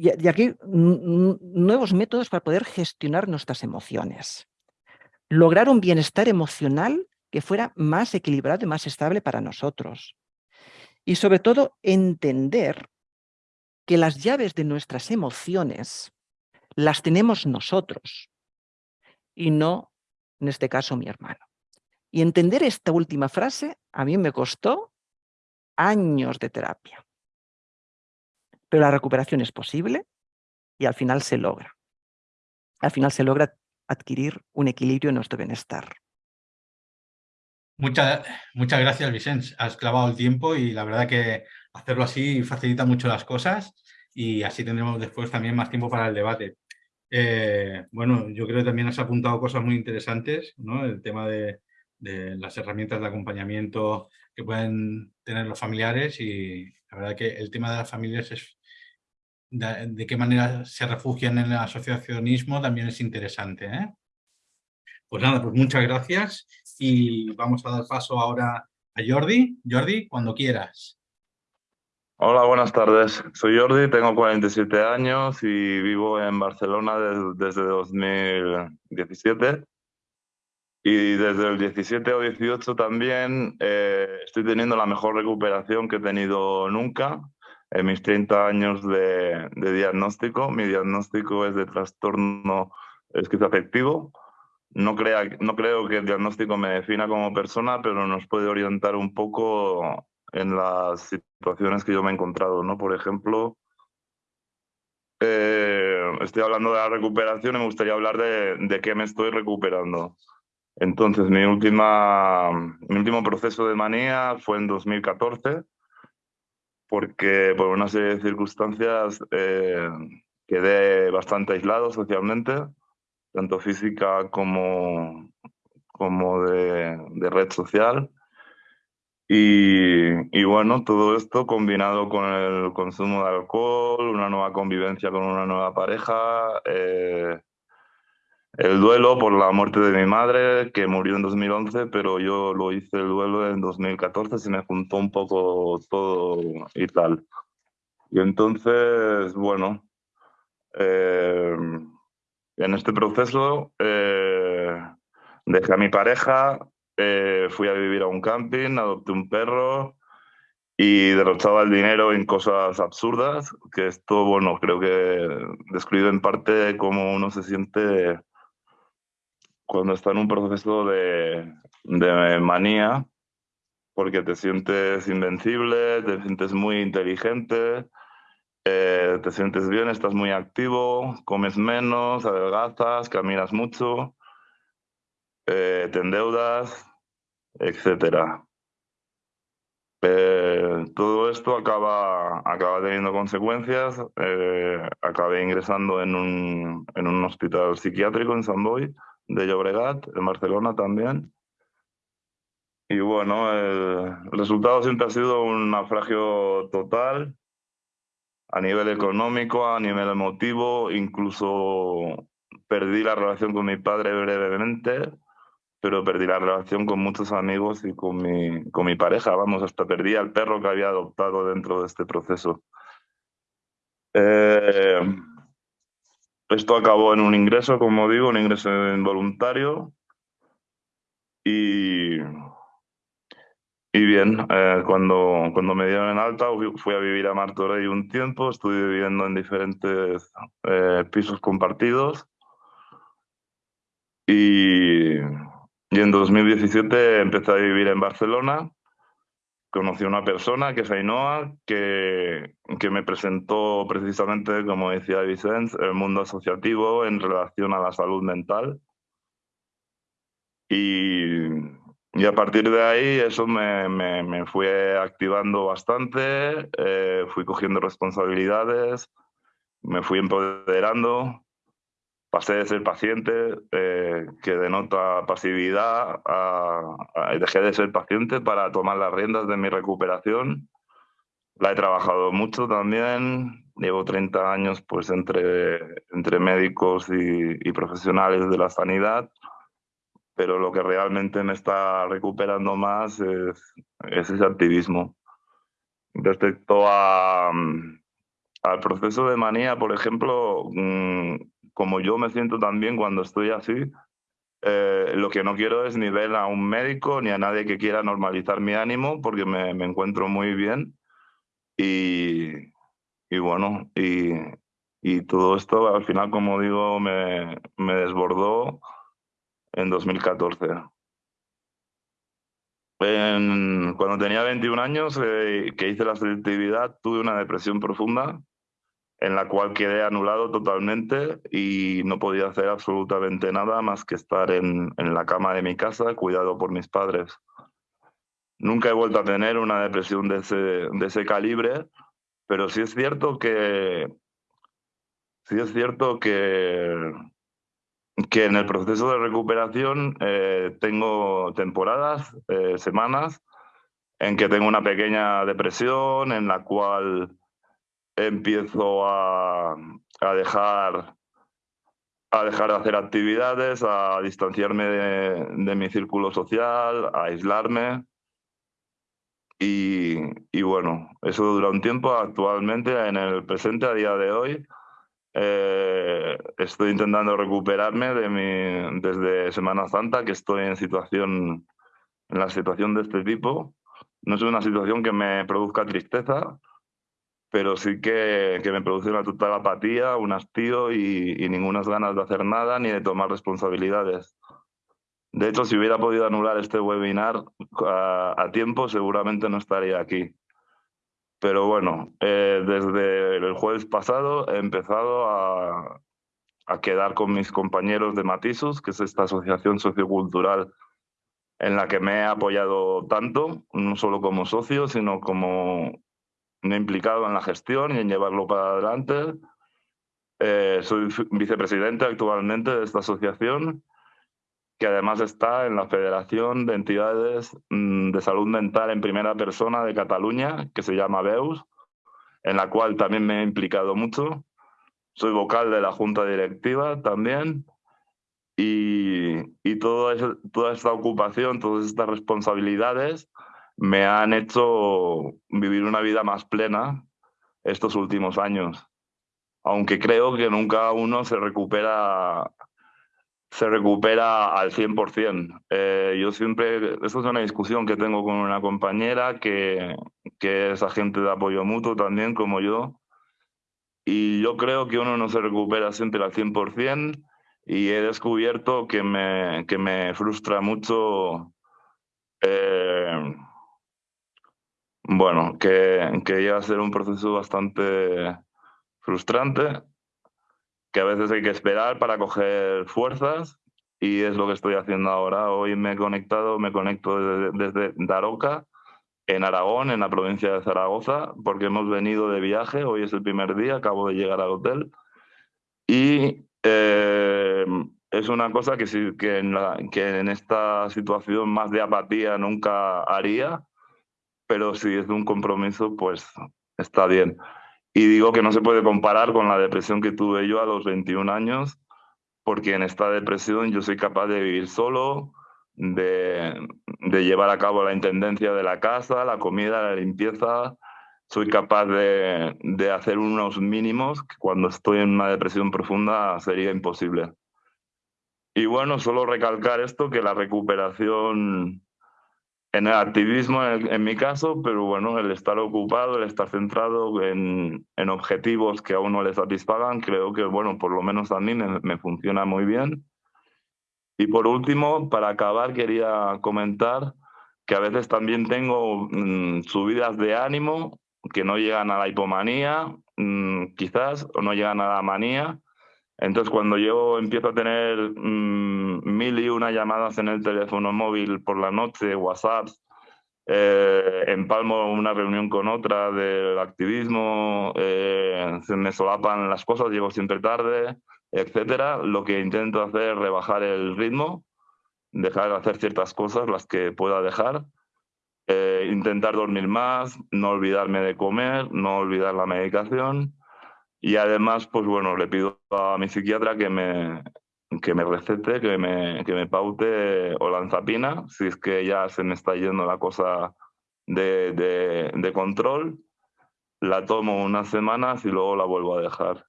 y, aquí nuevos métodos para poder gestionar nuestras emociones. Lograr un bienestar emocional que fuera más equilibrado y más estable para nosotros. Y sobre todo entender que las llaves de nuestras emociones las tenemos nosotros y no, en este caso, mi hermano. Y entender esta última frase a mí me costó años de terapia pero la recuperación es posible y al final se logra. Al final se logra adquirir un equilibrio en nuestro bienestar. Muchas, muchas gracias, Vicente. Has clavado el tiempo y la verdad que hacerlo así facilita mucho las cosas y así tendremos después también más tiempo para el debate. Eh, bueno, yo creo que también has apuntado cosas muy interesantes, ¿no? El tema de, de, las herramientas de acompañamiento que pueden tener los familiares y la verdad que el tema de las familias es de, qué manera se refugian en el asociacionismo también es interesante. ¿eh? Pues nada, pues muchas gracias y vamos a dar paso ahora a Jordi. Jordi, cuando quieras. Hola, buenas tardes. Soy Jordi, tengo 47 años y vivo en Barcelona desde 2017. Y desde el 17 o 18 también eh, estoy teniendo la mejor recuperación que he tenido nunca en mis 30 años de, diagnóstico. Mi diagnóstico es de trastorno esquizoafectivo. No, crea, no creo que el diagnóstico me defina como persona, pero nos puede orientar un poco en las situaciones que yo me he encontrado. ¿no? Por ejemplo, eh, estoy hablando de la recuperación y me gustaría hablar de, de qué me estoy recuperando. Entonces, mi, última, mi último proceso de manía fue en 2014 porque por una serie de circunstancias eh, quedé bastante aislado socialmente, tanto física como, como de, red social. Y, bueno, todo esto combinado con el consumo de alcohol, una nueva convivencia con una nueva pareja, eh, el duelo por la muerte de mi madre, que murió en 2011, pero yo lo hice el duelo en 2014, se me juntó un poco todo y tal. Y entonces, bueno, eh, en este proceso eh, dejé a mi pareja, eh, fui a vivir a un camping, adopté un perro y derrochaba el dinero en cosas absurdas, que esto, bueno, creo que describe en parte cómo uno se siente cuando está en un proceso de, manía, porque te sientes invencible, te sientes muy inteligente, eh, te sientes bien, estás muy activo, comes menos, adelgazas, caminas mucho, eh, te endeudas, etc. Eh, todo esto acaba, acaba teniendo consecuencias. acabé ingresando en un, en un hospital psiquiátrico en San Boy de Llobregat, en Barcelona también. Y bueno, el resultado siempre ha sido un naufragio total a nivel económico, a nivel emotivo, incluso perdí la relación con mi padre brevemente, pero perdí la relación con muchos amigos y con mi, con mi pareja, vamos, hasta perdí al perro que había adoptado dentro de este proceso. Eh, esto acabó en un ingreso, como digo, un ingreso involuntario. Y, y bien, eh, cuando, cuando me dieron en alta fui a vivir a Martorell un tiempo, estuve viviendo en diferentes eh, pisos compartidos. Y, Y en 2017 empecé a vivir en Barcelona. Conocí a una persona, que es Ainhoa, que, que me presentó precisamente, como decía Vicente, el mundo asociativo en relación a la salud mental. Y, y a partir de ahí eso me, me, me fue activando bastante, eh, fui cogiendo responsabilidades, me fui empoderando, pasé de ser paciente, eh, que denota pasividad, a, a, dejé de ser paciente para tomar las riendas de mi recuperación. La he trabajado mucho también, llevo 30 años pues, entre, entre médicos y, y profesionales de la sanidad pero lo que realmente me está recuperando más es, es ese activismo. Respecto a, mm, al proceso de manía, por ejemplo, mm, como yo me siento también cuando estoy así, eh, lo que no quiero es ni ver a un médico ni a nadie que quiera normalizar mi ánimo porque me, me encuentro muy bien y, y bueno, y, y, todo esto al final, como digo, me, me desbordó en 2014. En, cuando tenía 21 años, eh, que hice la selectividad, tuve una depresión profunda en la cual quedé anulado totalmente y no podía hacer absolutamente nada más que estar en, en la cama de mi casa, cuidado por mis padres. Nunca he vuelto a tener una depresión de ese, de ese calibre, pero sí es cierto que sí es cierto que que en el proceso de recuperación eh, tengo temporadas, eh, semanas, en que tengo una pequeña depresión, en la cual empiezo a, a dejar a dejar de hacer actividades, a distanciarme de, mi círculo social, a aislarme. Y, y, bueno, eso dura un tiempo. Actualmente, en el presente, a día de hoy, eh, estoy intentando recuperarme de mi, desde Semana Santa, que estoy en situación en la situación de este tipo. No es una situación que me produzca tristeza, pero sí que, que me produce una total apatía, un hastío y, y ninguna ganas de hacer nada ni de tomar responsabilidades. De hecho, si hubiera podido anular este webinar a, a tiempo, seguramente no estaría aquí. Pero bueno, eh, desde el jueves pasado he empezado a, a, quedar con mis compañeros de Matisus, que es esta asociación sociocultural en la que me he apoyado tanto, no solo como socio, sino como me he implicado en la gestión y en llevarlo para adelante. Eh, soy vicepresidente actualmente de esta asociación que además está en la Federación de Entidades mm, de Salud Mental en Primera Persona de Cataluña, que se llama BEUS, en la cual también me he implicado mucho. Soy vocal de la Junta Directiva también. Y, y eso, toda esta ocupación, todas estas responsabilidades me han hecho vivir una vida más plena estos últimos años. Aunque creo que nunca uno se recupera se recupera al 100%. Eh, yo siempre, esto es una discusión que tengo con una compañera que, que es agente de apoyo mutuo también, como yo, y yo creo que uno no se recupera siempre al 100% y he descubierto que me, que me frustra mucho, eh, bueno, que, que llega a ser un proceso bastante frustrante que a veces hay que esperar para coger fuerzas y es lo que estoy haciendo ahora. Hoy me he conectado, me conecto desde, desde Daroca, en Aragón, en la provincia de Zaragoza, porque hemos venido de viaje, hoy es el primer día, acabo de llegar al hotel. Y eh, es una cosa que, sí, que, en la, que en esta situación más de apatía nunca haría, pero si es de un compromiso, pues está bien. Y digo que no se puede comparar con la depresión que tuve yo a los 21 años, porque en esta depresión yo soy capaz de vivir solo, de, llevar a cabo la intendencia de la casa, la comida, la limpieza. Soy capaz de, de hacer unos mínimos que cuando estoy en una depresión profunda sería imposible. Y bueno, solo recalcar esto, que la recuperación en el activismo en, mi caso, pero bueno, el estar ocupado, el estar centrado en, en, objetivos que a uno le satisfagan, creo que, bueno, por lo menos a mí me, funciona muy bien. Y por último, para acabar, quería comentar que a veces también tengo mm, subidas de ánimo que no llegan a la hipomanía, mm, quizás, o no llegan a la manía. Entonces, cuando yo empiezo a tener mm, mil y una llamadas en el teléfono móvil por la noche, WhatsApp, eh, empalmo una reunión con otra del activismo, eh, se me solapan las cosas, llego siempre tarde, etcétera. Lo que intento hacer es rebajar el ritmo, dejar de hacer ciertas cosas, las que pueda dejar, eh, intentar dormir más, no olvidarme de comer, no olvidar la medicación y además, pues bueno, le pido a mi psiquiatra que me, que me recete, que me, que me paute olanzapina, si es que ya se me está yendo la cosa de, de, de control. La tomo unas semanas y luego la vuelvo a dejar.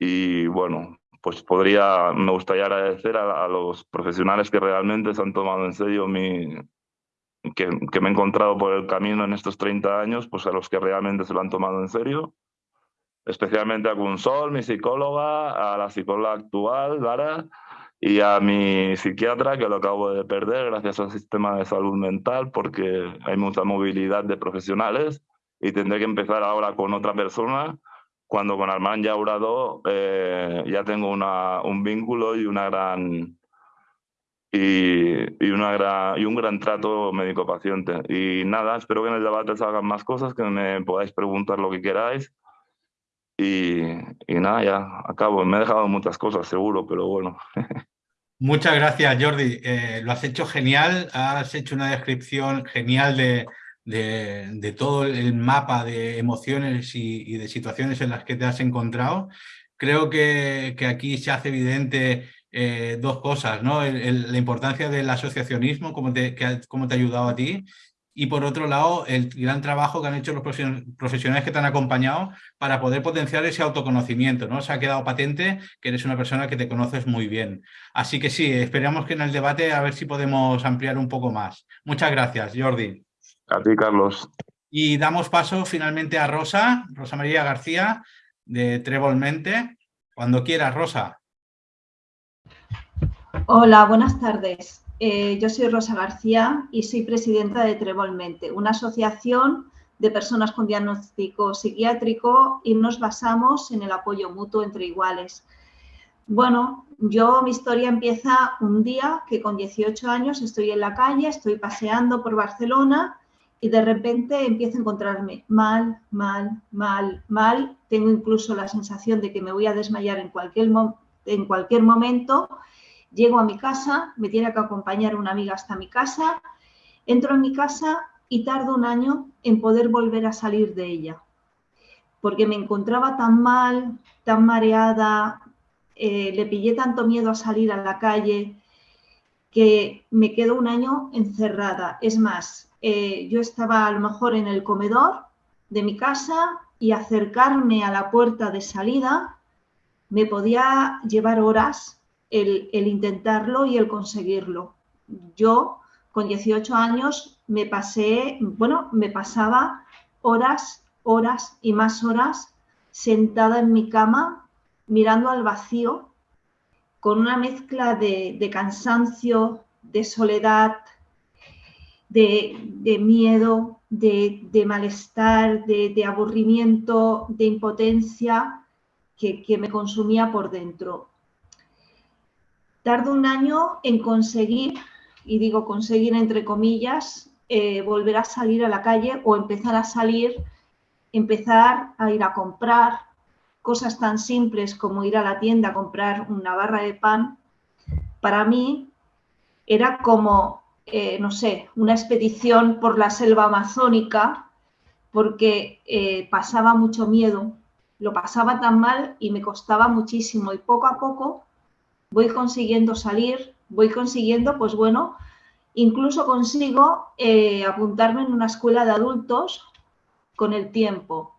Y bueno, pues podría, me gustaría agradecer a, a, los profesionales que realmente se han tomado en serio mi, que, que, me he encontrado por el camino en estos 30 años, pues a los que realmente se lo han tomado en serio especialmente a Gunsol, mi psicóloga, a la psicóloga actual, Lara, y a mi psiquiatra, que lo acabo de perder gracias al sistema de salud mental, porque hay mucha movilidad de profesionales y tendré que empezar ahora con otra persona, cuando con Armand Yaurado eh, ya tengo una, un vínculo y una gran... Y, y, una gran, y un gran trato médico-paciente. Y nada, espero que en el debate salgan más cosas, que me podáis preguntar lo que queráis y, nada, ya acabo. Me he dejado muchas cosas, seguro, pero bueno. Muchas gracias, Jordi. Eh, lo has hecho genial, has hecho una descripción genial de, de, todo el mapa de emociones y, de situaciones en las que te has encontrado. Creo que, que aquí se hace evidente eh, dos cosas, ¿no? La importancia del asociacionismo, cómo te, que, cómo te ha ayudado a ti, y por otro lado el gran trabajo que han hecho los profesionales que te han acompañado para poder potenciar ese autoconocimiento. ¿no? Se ha quedado patente que eres una persona que te conoces muy bien. Así que sí, esperamos que en el debate a ver si podemos ampliar un poco más. Muchas gracias, Jordi. A ti, Carlos. Y damos paso finalmente a Rosa, Rosa María García, de Trevolmente. Cuando quieras, Rosa. Hola, buenas tardes. Eh, yo soy Rosa García y soy presidenta de Trevolmente, una asociación de personas con diagnóstico psiquiátrico y nos basamos en el apoyo mutuo entre iguales. Bueno, yo mi historia empieza un día que con 18 años estoy en la calle, estoy paseando por Barcelona y de repente empiezo a encontrarme mal, mal, mal, mal. Tengo incluso la sensación de que me voy a desmayar en cualquier, en cualquier momento Llego a mi casa, me tiene que acompañar una amiga hasta mi casa, entro en mi casa y tardo un año en poder volver a salir de ella, porque me encontraba tan mal, tan mareada, eh, le pillé tanto miedo a salir a la calle, que me quedo un año encerrada. Es más, eh, yo estaba a lo mejor en el comedor de mi casa y acercarme a la puerta de salida me podía llevar horas el, intentarlo y el conseguirlo. Yo con 18 años me pasé, bueno, me pasaba horas, horas y más horas sentada en mi cama mirando al vacío con una mezcla de, cansancio, de soledad, de, miedo, de, malestar, de, aburrimiento, de impotencia que, me consumía por dentro. Tardo un año en conseguir, y digo conseguir entre comillas, eh, volver a salir a la calle o empezar a salir, empezar a ir a comprar cosas tan simples como ir a la tienda a comprar una barra de pan. Para mí era como, eh, no sé, una expedición por la selva amazónica porque eh, pasaba mucho miedo, lo pasaba tan mal y me costaba muchísimo y poco a poco voy consiguiendo salir, voy consiguiendo, pues bueno, incluso consigo eh, apuntarme en una escuela de adultos con el tiempo.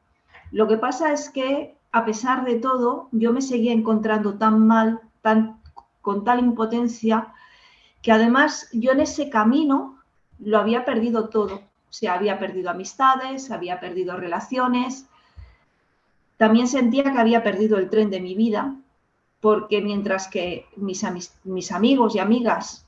Lo que pasa es que, a pesar de todo, yo me seguía encontrando tan mal, tan, con tal impotencia, que además yo en ese camino lo había perdido todo. O sea, había perdido amistades, había perdido relaciones. También sentía que había perdido el tren de mi vida, porque mientras que mis, amigos y amigas,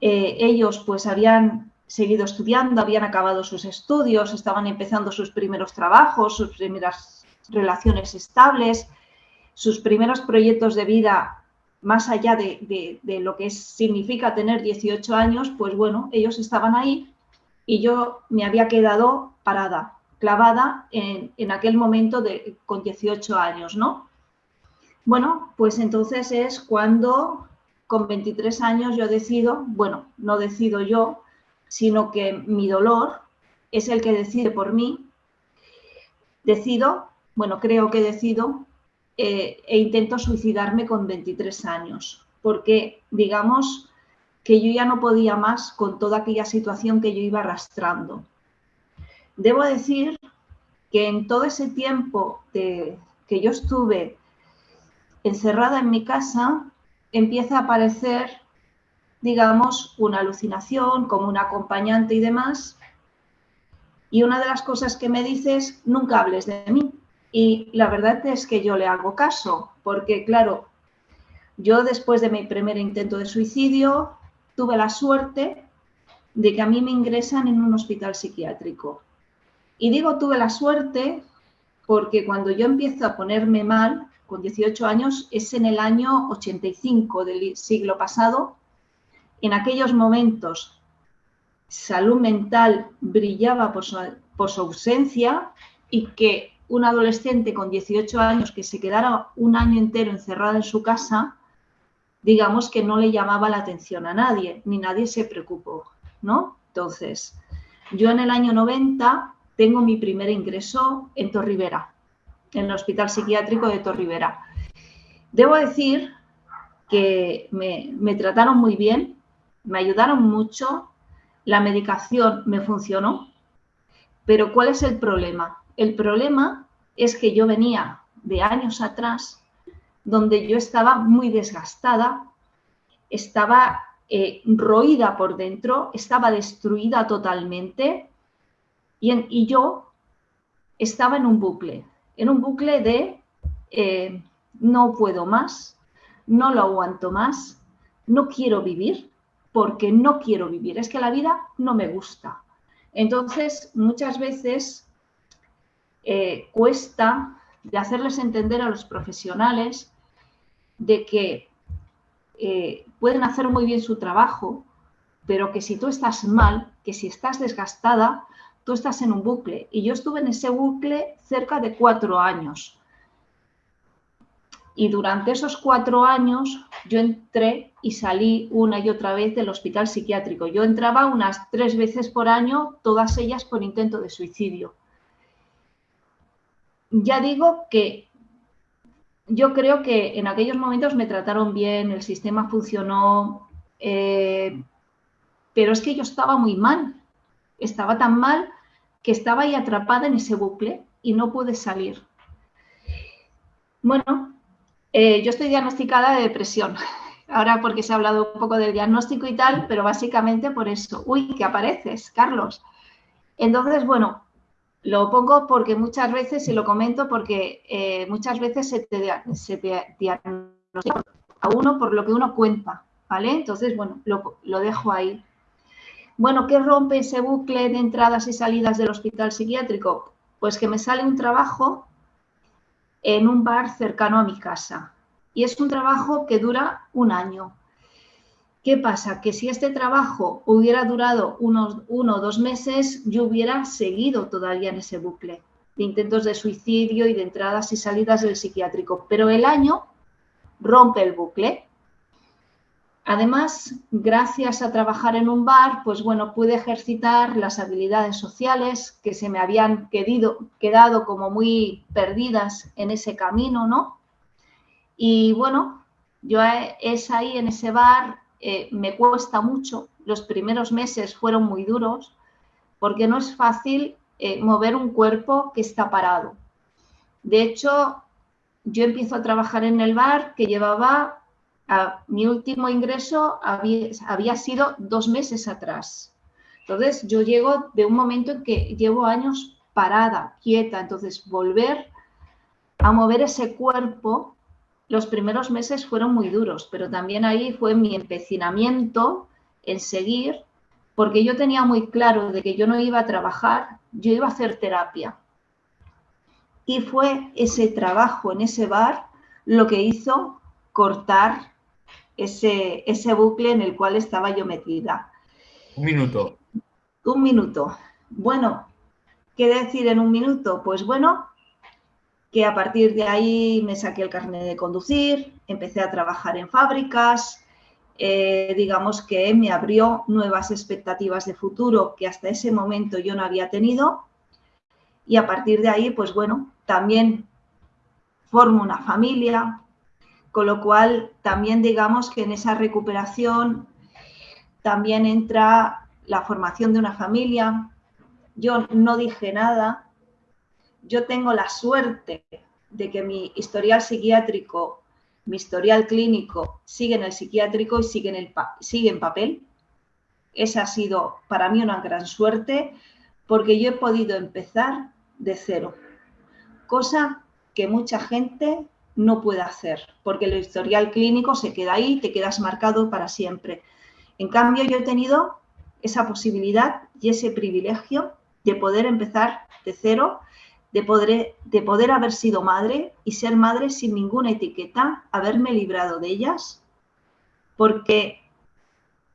eh, ellos pues habían seguido estudiando, habían acabado sus estudios, estaban empezando sus primeros trabajos, sus primeras relaciones estables, sus primeros proyectos de vida más allá de, lo que significa tener 18 años, pues bueno, ellos estaban ahí y yo me había quedado parada, clavada en, aquel momento de, con 18 años, ¿no? Bueno, pues entonces es cuando con 23 años yo decido, bueno, no decido yo, sino que mi dolor es el que decide por mí. Decido, bueno, creo que decido eh, e intento suicidarme con 23 años, porque digamos que yo ya no podía más con toda aquella situación que yo iba arrastrando. Debo decir que en todo ese tiempo que yo estuve encerrada en mi casa, empieza a aparecer digamos, una alucinación, como un acompañante y demás. Y una de las cosas que me dices, nunca hables de mí. Y la verdad es que yo le hago caso, porque claro, yo después de mi primer intento de suicidio tuve la suerte de que a mí me ingresan en un hospital psiquiátrico. Y digo tuve la suerte porque cuando yo empiezo a ponerme mal, con 18 años, es en el año 85 del siglo pasado, en aquellos momentos salud mental brillaba por su, ausencia y que un adolescente con 18 años que se quedara un año entero encerrado en su casa, digamos que no le llamaba la atención a nadie, ni nadie se preocupó, ¿no? Entonces, yo en el año 90 tengo mi primer ingreso en Torrivera, en el Hospital Psiquiátrico de Torrivera. Debo decir que me, trataron muy bien, me ayudaron mucho, la medicación me funcionó, pero ¿cuál es el problema? El problema es que yo venía de años atrás donde yo estaba muy desgastada, estaba eh, roída por dentro, estaba destruida totalmente y, yo estaba en un bucle, en un bucle de eh, no puedo más, no lo aguanto más, no quiero vivir, porque no quiero vivir, es que la vida no me gusta. Entonces, muchas veces eh, cuesta de hacerles entender a los profesionales de que eh, pueden hacer muy bien su trabajo, pero que si tú estás mal, que si estás desgastada, tú estás en un bucle. Y yo estuve en ese bucle cerca de cuatro años. Y durante esos cuatro años yo entré y salí una y otra vez del hospital psiquiátrico. Yo entraba unas tres veces por año, todas ellas por intento de suicidio. Ya digo que yo creo que en aquellos momentos me trataron bien, el sistema funcionó, eh, pero es que yo estaba muy mal. Estaba tan mal que estaba ahí atrapada en ese bucle y no pude salir. Bueno, eh, yo estoy diagnosticada de depresión. Ahora porque se ha hablado un poco del diagnóstico y tal, pero básicamente por eso. Uy, que apareces, Carlos. Entonces, bueno, lo pongo porque muchas veces, y lo comento porque eh, muchas veces se te, diagnostica a uno por lo que uno cuenta, ¿vale? Entonces, bueno, lo, lo dejo ahí. Bueno, ¿qué rompe ese bucle de entradas y salidas del hospital psiquiátrico? Pues que me sale un trabajo en un bar cercano a mi casa. Y es un trabajo que dura un año. ¿Qué pasa? Que si este trabajo hubiera durado unos uno o dos meses, yo hubiera seguido todavía en ese bucle de intentos de suicidio y de entradas y salidas del psiquiátrico. Pero el año rompe el bucle Además, gracias a trabajar en un bar, pues bueno, pude ejercitar las habilidades sociales que se me habían quedado como muy perdidas en ese camino, ¿no? Y bueno, yo es ahí en ese bar, eh, me cuesta mucho, los primeros meses fueron muy duros, porque no es fácil eh, mover un cuerpo que está parado. De hecho, yo empiezo a trabajar en el bar que llevaba mi último ingreso había, sido dos meses atrás. Entonces, yo llego de un momento en que llevo años parada, quieta. Entonces, volver a mover ese cuerpo los primeros meses fueron muy duros, pero también ahí fue mi empecinamiento en seguir, porque yo tenía muy claro de que yo no iba a trabajar, yo iba a hacer terapia. Y fue ese trabajo en ese bar lo que hizo cortar ese, ese bucle en el cual estaba yo metida. Un minuto. Un minuto. Bueno, ¿qué decir en un minuto? Pues bueno, que a partir de ahí me saqué el carnet de conducir, empecé a trabajar en fábricas, eh, digamos que me abrió nuevas expectativas de futuro que hasta ese momento yo no había tenido y a partir de ahí, pues bueno, también formo una familia, con lo cual también digamos que en esa recuperación también entra la formación de una familia. Yo no dije nada, yo tengo la suerte de que mi historial psiquiátrico, mi historial clínico sigue en el psiquiátrico y sigue en, el sigue en papel. Esa ha sido para mí una gran suerte porque yo he podido empezar de cero, cosa que mucha gente no puede hacer, porque el historial clínico se queda ahí, te quedas marcado para siempre. En cambio, yo he tenido esa posibilidad y ese privilegio de poder empezar de cero de poder, de poder haber sido madre y ser madre sin ninguna etiqueta, haberme librado de ellas, porque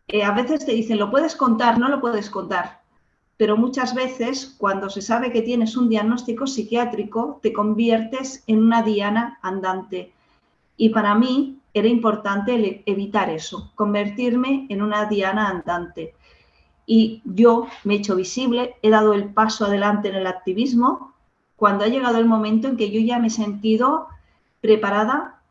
eh, a veces te dicen, lo puedes contar, no lo puedes contar, pero muchas veces cuando se sabe que tienes un diagnóstico psiquiátrico, te conviertes en una diana andante. Y para mí era importante evitar eso, convertirme en una diana andante. Y yo me he hecho visible, he dado el paso adelante en el activismo, cuando ha llegado el momento en que yo ya me he sentido preparada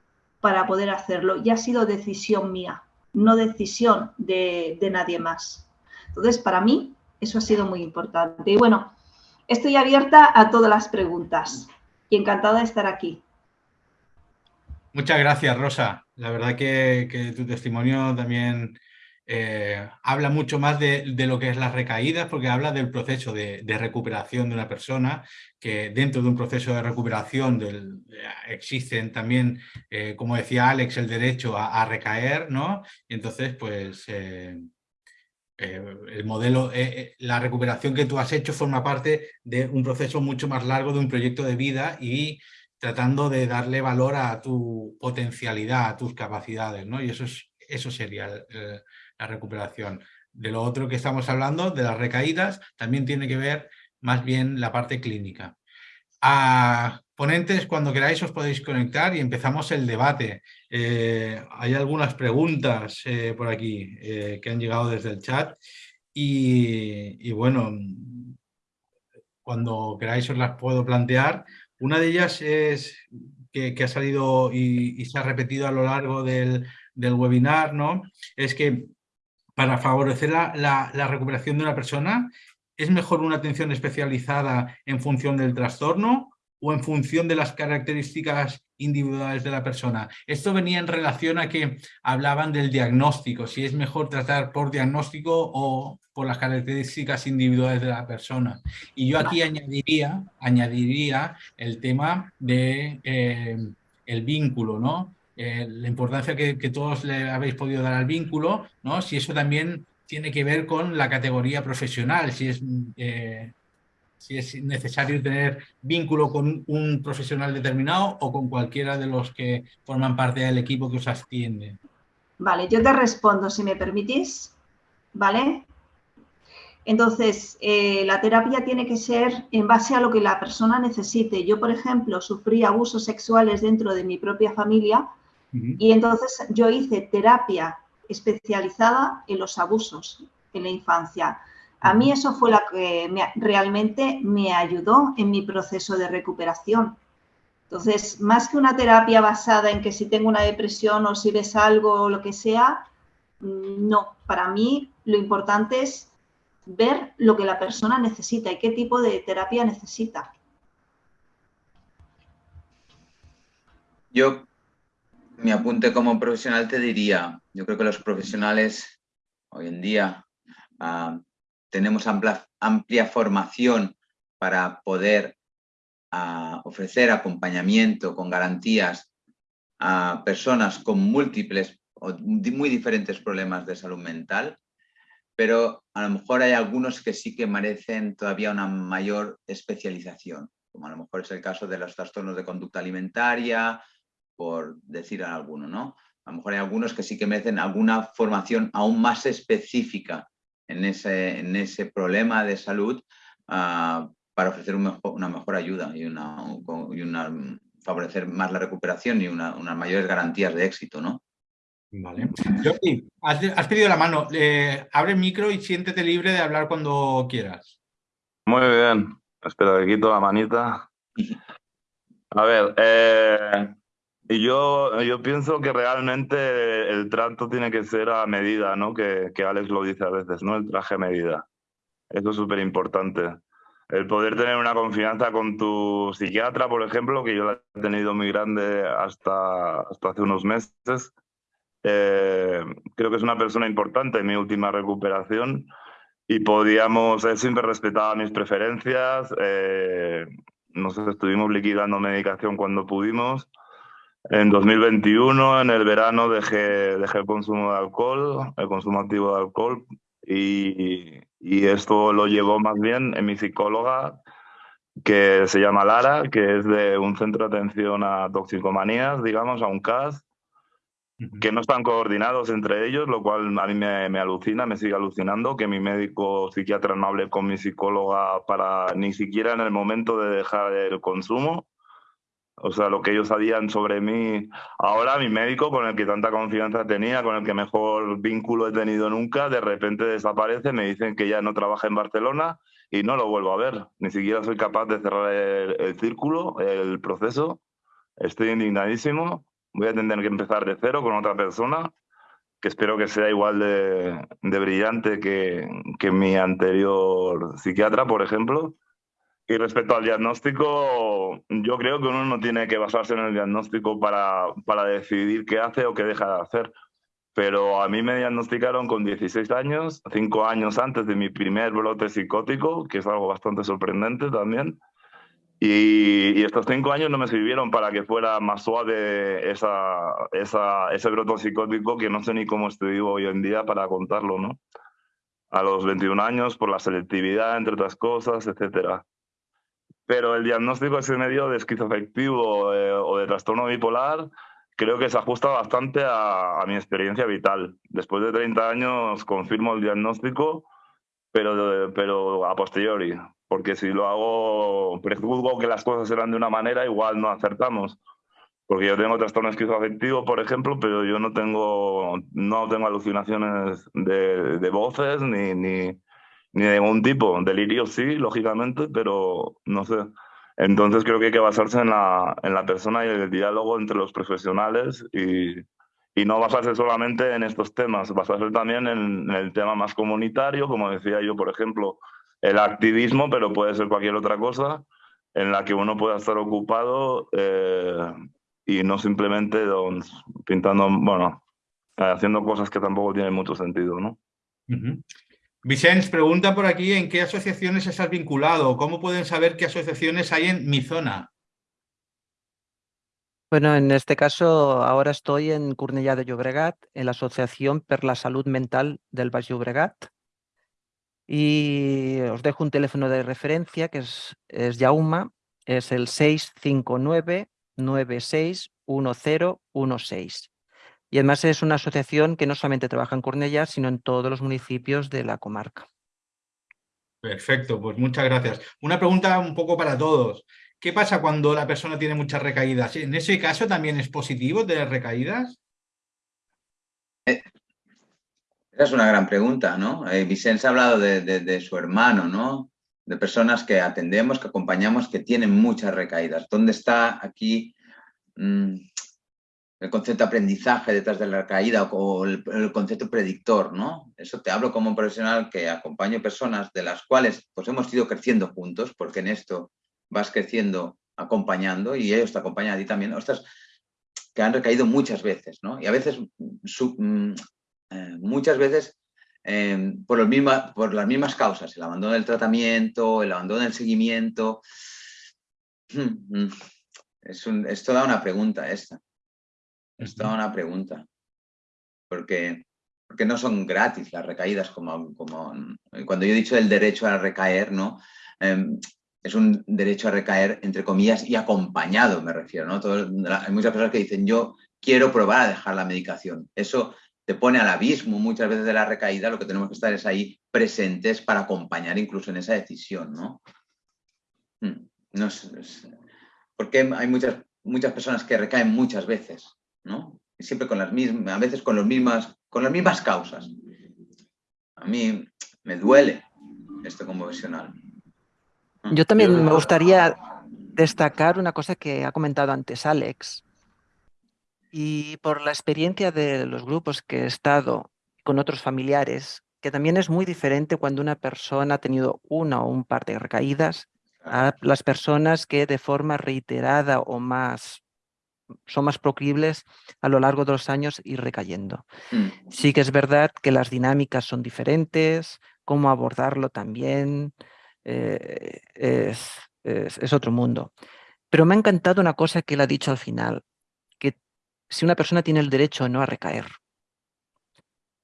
para poder hacerlo. Y ha sido decisión mía, no decisión de, nadie más. Entonces, para mí, eso ha sido muy importante. Y bueno, estoy abierta a todas las preguntas y encantada de estar aquí. Muchas gracias, Rosa. La verdad que, tu testimonio también eh, habla mucho más de, lo que es las recaídas, porque habla del proceso de, recuperación de una persona, que dentro de un proceso de recuperación del, existen también, eh, como decía Alex, el derecho a, recaer, ¿no? Y entonces, pues... Eh, el modelo, la recuperación que tú has hecho forma parte de un proceso mucho más largo de un proyecto de vida y tratando de darle valor a tu potencialidad, a tus capacidades, ¿no? Y eso, es, eso sería la recuperación. De lo otro que estamos hablando, de las recaídas, también tiene que ver más bien la parte clínica. A ponentes, cuando queráis os podéis conectar y empezamos el debate. Eh, hay algunas preguntas eh, por aquí eh, que han llegado desde el chat y, bueno, cuando queráis os las puedo plantear. Una de ellas es que, ha salido y, se ha repetido a lo largo del, del webinar, ¿no? Es que para favorecer la, recuperación de una persona, ¿es mejor una atención especializada en función del trastorno o en función de las características individuales de la persona? Esto venía en relación a que hablaban del diagnóstico, si es mejor tratar por diagnóstico o por las características individuales de la persona. Y yo aquí añadiría, añadiría el tema de eh, el vínculo, ¿no? Eh, la importancia que, todos le habéis podido dar al vínculo, ¿no? si eso también tiene que ver con la categoría profesional, si es, eh, si es necesario tener vínculo con un profesional determinado o con cualquiera de los que forman parte del equipo que os atiende. Vale, yo te respondo, si me permitís, ¿vale? Entonces, eh, la terapia tiene que ser en base a lo que la persona necesite. Yo, por ejemplo, sufrí abusos sexuales dentro de mi propia familia y entonces yo hice terapia especializada en los abusos en la infancia. A mí eso fue lo que realmente me ayudó en mi proceso de recuperación. Entonces, más que una terapia basada en que si tengo una depresión o si ves algo o lo que sea, mm, no, para mí lo importante es ver lo que la persona necesita y qué tipo de terapia necesita. Yo mi apunte como profesional te diría, yo creo que los profesionales hoy en día ah, tenemos amplia, formación para poder ah, ofrecer acompañamiento con garantías a personas con múltiples o muy diferentes problemas de salud mental, pero a lo mejor hay algunos que sí que merecen todavía una mayor especialización, como a lo mejor es el caso de los trastornos de conducta alimentaria, por decir alguno, ¿no? A lo mejor hay algunos que sí que merecen alguna formación aún más específica en ese, en ese problema de salud ah, para ofrecer una mejor ayuda y, una, y una, favorecer más la recuperación y unas mayores garantías de éxito, ¿no? Vale. Jordi, has, pedido la mano. abre el micro y siéntete libre de hablar cuando quieras. Muy bien. Espera, que quito la manita. A ver, eh, yo, yo pienso que realmente el trato tiene que ser a medida, ¿no? Que, que Alex lo dice a veces, ¿no? El traje a medida. Eso es súper importante. El poder tener una confianza con tu psiquiatra, por ejemplo, que yo la he tenido muy grande hasta, hasta hace unos meses, eh, creo que es una persona importante en mi última recuperación y podíamos, él siempre respetaba mis preferencias, eh, nos estuvimos liquidando medicación cuando pudimos. En 2021, en el verano, dejé, dejé el consumo de alcohol, el consumo activo de alcohol, y, y esto lo llevó más bien en mi psicóloga, que se llama Lara, que es de un centro de atención a toxicomanías, digamos, a un CAS, que no están coordinados entre ellos, lo cual a mí me, alucina, me sigue alucinando que mi médico psiquiatra no hable con mi psicóloga para ni siquiera en el momento de dejar el consumo. O sea, lo que ellos sabían sobre mí. Ahora mi médico, con el que tanta confianza tenía, con el que mejor vínculo he tenido nunca, de repente desaparece, me dicen que ya no trabaja en Barcelona y no lo vuelvo a ver. Ni siquiera soy capaz de cerrar el círculo, el proceso. Estoy indignadísimo voy a tener que empezar de cero con otra persona que espero que sea igual de, brillante que, que, mi anterior psiquiatra, por ejemplo. Y respecto al diagnóstico, yo creo que uno no tiene que basarse en el diagnóstico para, para decidir qué hace o qué deja de hacer. Pero a mí me diagnosticaron con 16 años, cinco años antes de mi primer brote psicótico, que es algo bastante sorprendente también. Y, estos cinco años no me sirvieron para que fuera más suave esa, esa, ese broto psicótico que no sé ni cómo estoy vivo hoy en día para contarlo, ¿no? A los 21 años, por la selectividad, entre otras cosas, etcétera. Pero el diagnóstico ese medio de esquizoafectivo eh, o de trastorno bipolar creo que se ajusta bastante a, a, mi experiencia vital. Después de 30 años confirmo el diagnóstico, pero, pero a posteriori porque si lo hago, prejuzgo que las cosas serán de una manera, igual no acertamos. Porque yo tengo trastorno esquizoafectivo, por ejemplo, pero yo no tengo, no tengo alucinaciones de, de voces ni, ni, ni, de ningún tipo. Delirio sí, lógicamente, pero no sé. Entonces creo que hay que basarse en la, en la persona y el diálogo entre los profesionales y, y no basarse solamente en estos temas, basarse también en, en el tema más comunitario, como decía yo, por ejemplo, el activismo, pero puede ser cualquier otra cosa en la que uno pueda estar ocupado eh, y no simplemente pintando, bueno, haciendo cosas que tampoco tienen mucho sentido, ¿no? Vicens pregunta por aquí en qué asociaciones estás vinculado, cómo pueden saber qué asociaciones hay en mi zona. Bueno, en este caso ahora estoy en Cornellà de Llobregat, en la Asociación per la Salud Mental del Baix Llobregat, y os dejo un teléfono de referencia que es, es Yauma, es el 659-961016. Y además es una asociación que no solamente trabaja en Cornellá, sino en todos los municipios de la comarca. Perfecto, pues muchas gracias. Una pregunta un poco para todos. ¿Qué pasa cuando la persona tiene muchas recaídas? ¿En ese caso también es positivo tener recaídas? Eh, es una gran pregunta, ¿no? Eh, Vicente ha hablado de, su hermano, ¿no? De personas que atendemos, que acompañamos, que tienen muchas recaídas. ¿Dónde está aquí mm, el concepto de aprendizaje detrás de la recaída o el, concepto predictor, ¿no? Eso te hablo como un profesional que acompaño personas de las cuales pues hemos ido creciendo juntos, porque en esto vas creciendo acompañando y ellos te acompañan a ti también. Ostras, que han recaído muchas veces, ¿no? Y a veces su, mm, eh, muchas veces eh, por, las mismas causas, el abandono del tratamiento, el abandono del seguimiento. Es, un, toda una pregunta esta. Es toda una pregunta. Porque, porque no son gratis las recaídas, como, como cuando yo he dicho el derecho a recaer, ¿no? Em, es un derecho a recaer, entre comillas, y acompañado, me refiero, ¿no? hay muchas personas que dicen, yo quiero probar a dejar la medicación. Eso te pone al abismo muchas veces de la recaída, lo que tenemos que estar es ahí presentes para acompañar incluso en esa decisión, ¿no? Hmm, no porque hay muchas, muchas personas que recaen muchas veces, siempre con las mismas, a veces con, los mismas, con las mismas causas. A mí me duele esto como profesional. Yo también me gustaría destacar una cosa que ha comentado antes Alex. Y por la experiencia de los grupos que he estado con otros familiares, que también es muy diferente cuando una persona ha tenido una o un par de recaídas a las personas que de forma reiterada o más son más proclibles a lo largo de los años ir recayendo. Mm. Sí que es verdad que las dinámicas son diferentes, cómo abordarlo también, eh, es, otro mundo. Pero me ha encantado una cosa que él ha dicho al final, que si una persona tiene el derecho no a recaer,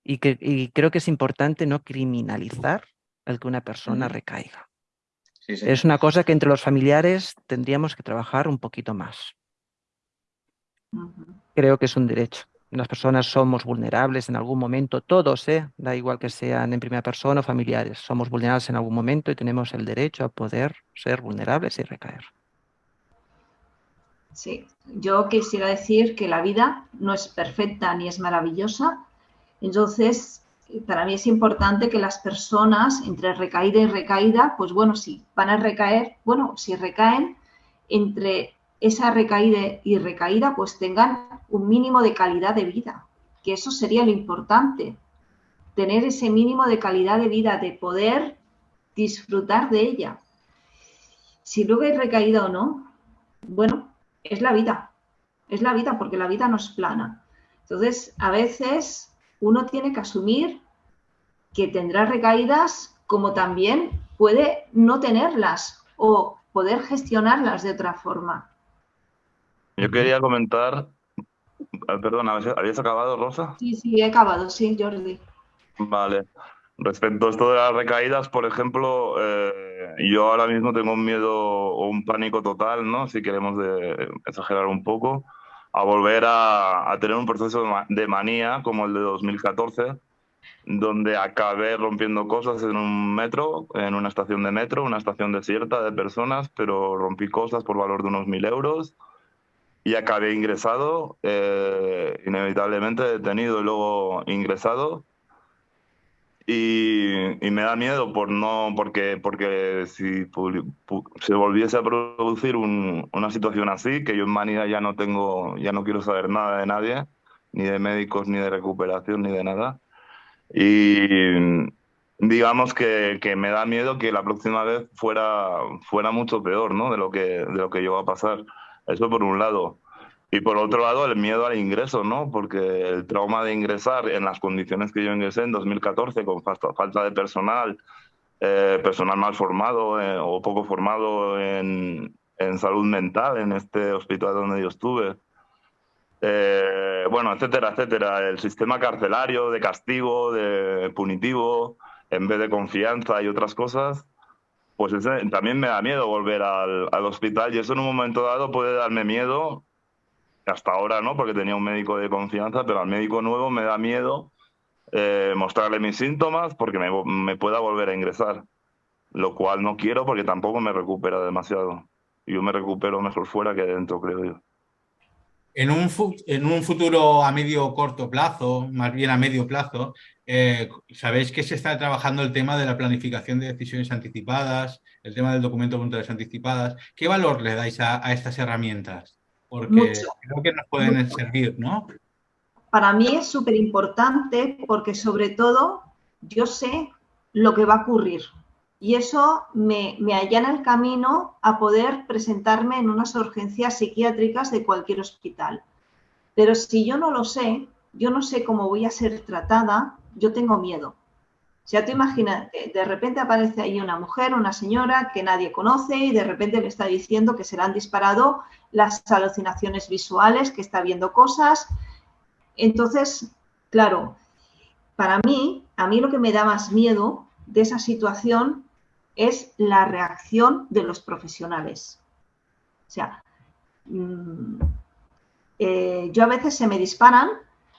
y, que, creo que es importante no criminalizar el que una persona recaiga. Es una cosa que entre los familiares tendríamos que trabajar un poquito más. Creo que es un derecho. Las personas somos vulnerables en algún momento, todos, ¿eh? da igual que sean en primera persona o familiares, somos vulnerables en algún momento y tenemos el derecho a poder ser vulnerables y recaer. Sí, yo quisiera decir que la vida no es perfecta ni es maravillosa, entonces para mí es importante que las personas entre recaída y recaída, pues bueno, si van a recaer, bueno, si recaen entre esa recaída y recaída pues tengan un mínimo de calidad de vida, que eso sería lo importante, tener ese mínimo de calidad de vida, de poder disfrutar de ella. Si luego hay recaída o no, bueno, es la vida, es la vida porque la vida no es plana. Entonces, a veces uno tiene que asumir que tendrá recaídas como también puede no tenerlas o poder gestionarlas de otra forma. Yo quería comentar, ah, perdón, ¿habías acabado, Rosa? Sí, sí, he acabado, sí, Jordi. Vale. Respecto a esto de las recaídas, por ejemplo, eh, yo ahora mismo tengo un miedo o un pánico total, ¿no? Si queremos exagerar un poco, a volver a, a, tener un proceso de manía como el de 2014, donde acabé rompiendo cosas en un metro, en una estación de metro, una estación desierta de personas, pero rompí cosas por valor de unos mil euros y acabé ingresado, eh, inevitablemente detenido y luego ingresado. Y, me da miedo por no, porque, porque si se volviese a producir una situación así, que yo en Manida ya no tengo, ya no quiero saber nada de nadie, ni de médicos, ni de recuperación, ni de nada. Y digamos que, que, me da miedo que la próxima vez fuera, fuera mucho peor ¿no? de, lo que, de lo que va a pasar. Eso por un lado. Y por otro lado, el miedo al ingreso, ¿no? Porque el trauma de ingresar en las condiciones que yo ingresé en 2014, con falta de personal, eh, personal mal formado eh, o poco formado en, en, salud mental en este hospital donde yo estuve. Eh, bueno, etcétera, etcétera. El sistema carcelario de castigo, de punitivo, en vez de confianza y otras cosas, pues también me da miedo volver al, al, hospital y eso en un momento dado puede darme miedo, hasta ahora no, porque tenía un médico de confianza, pero al médico nuevo me da miedo eh, mostrarle mis síntomas porque me, me, pueda volver a ingresar, lo cual no quiero porque tampoco me recupera demasiado. Yo me recupero mejor fuera que dentro, creo yo. En un, en un futuro a medio corto plazo, más bien a medio plazo, eh, sabéis que se está trabajando el tema de la planificación de decisiones anticipadas, el tema del documento de voluntades anticipadas. ¿Qué valor le dais a, estas herramientas? Porque creo que nos pueden servir, ¿no? Para mí es súper importante porque sobre todo yo sé lo que va a ocurrir y eso me, me allana el camino a poder presentarme en unas urgencias psiquiátricas de cualquier hospital. Pero si yo no lo sé, yo no sé cómo voy a ser tratada, yo tengo miedo. O sea, tú imagínate, de repente aparece ahí una mujer, una señora que nadie conoce y de repente le está diciendo que se le han disparado las alucinaciones visuales, que está viendo cosas. Entonces, claro, para mí, a mí lo que me da más miedo de esa situación es la reacción de los profesionales. O sea, mm, eh, yo a veces se me disparan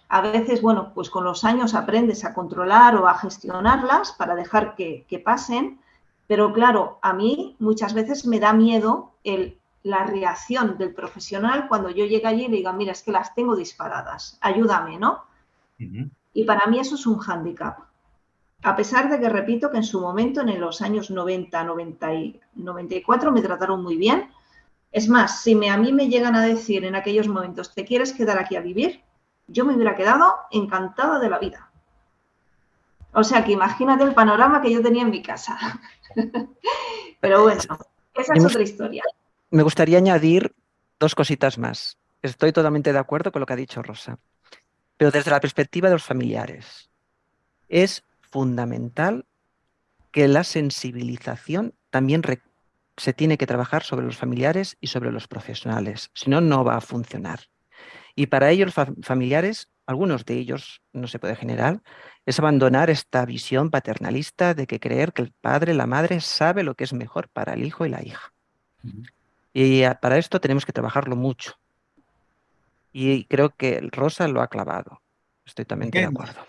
a veces, bueno, pues con los años aprendes a controlar o a gestionarlas para dejar que, pasen, pero claro, a mí muchas veces me da miedo el, la reacción del profesional cuando yo llegue allí y le diga, mira, es que las tengo disparadas, ayúdame, ¿no? Y para mí eso es un hándicap. A pesar de que repito que en su momento, en los años 90, 90 y 94, me trataron muy bien. Es más, si me, a mí me llegan a decir en aquellos momentos, ¿te quieres quedar aquí a vivir? yo me hubiera quedado encantada de la vida. O sea que imagínate el panorama que yo tenía en mi casa. Pero bueno, esa es otra historia. Me gustaría añadir dos cositas más. Estoy totalmente de acuerdo con lo que ha dicho Rosa. Pero desde la perspectiva de los familiares, es fundamental que la sensibilización también se tiene que trabajar sobre los familiares y sobre los profesionales. Si no, no va a funcionar. Y para ellos, familiares, algunos de ellos, no se puede generar, es abandonar esta visión paternalista de que creer que el padre, la madre, sabe lo que es mejor para el hijo y la hija. Y para esto tenemos que trabajarlo mucho. Y creo que Rosa lo ha clavado. Estoy también de acuerdo.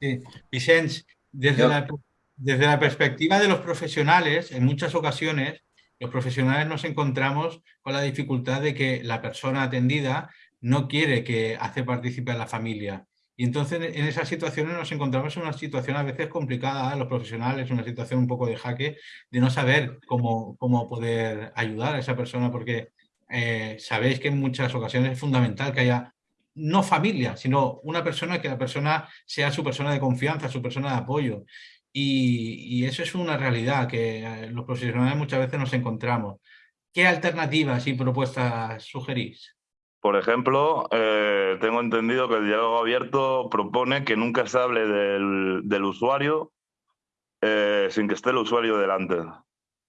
Sí. Vicente, desde la, desde la perspectiva de los profesionales, en muchas ocasiones, los profesionales nos encontramos con la dificultad de que la persona atendida no quiere que hace partícipe a la familia. Y entonces en esas situaciones nos encontramos en una situación a veces complicada, los profesionales, una situación un poco de jaque, de no saber cómo, cómo poder ayudar a esa persona, porque eh, sabéis que en muchas ocasiones es fundamental que haya no familia, sino una persona que la persona sea su persona de confianza, su persona de apoyo. Y, y eso es una realidad que eh, los profesionales muchas veces nos encontramos. ¿Qué alternativas y propuestas sugerís? Por ejemplo, eh, tengo entendido que el diálogo abierto propone que nunca se hable del, usuario eh, sin que esté el usuario delante.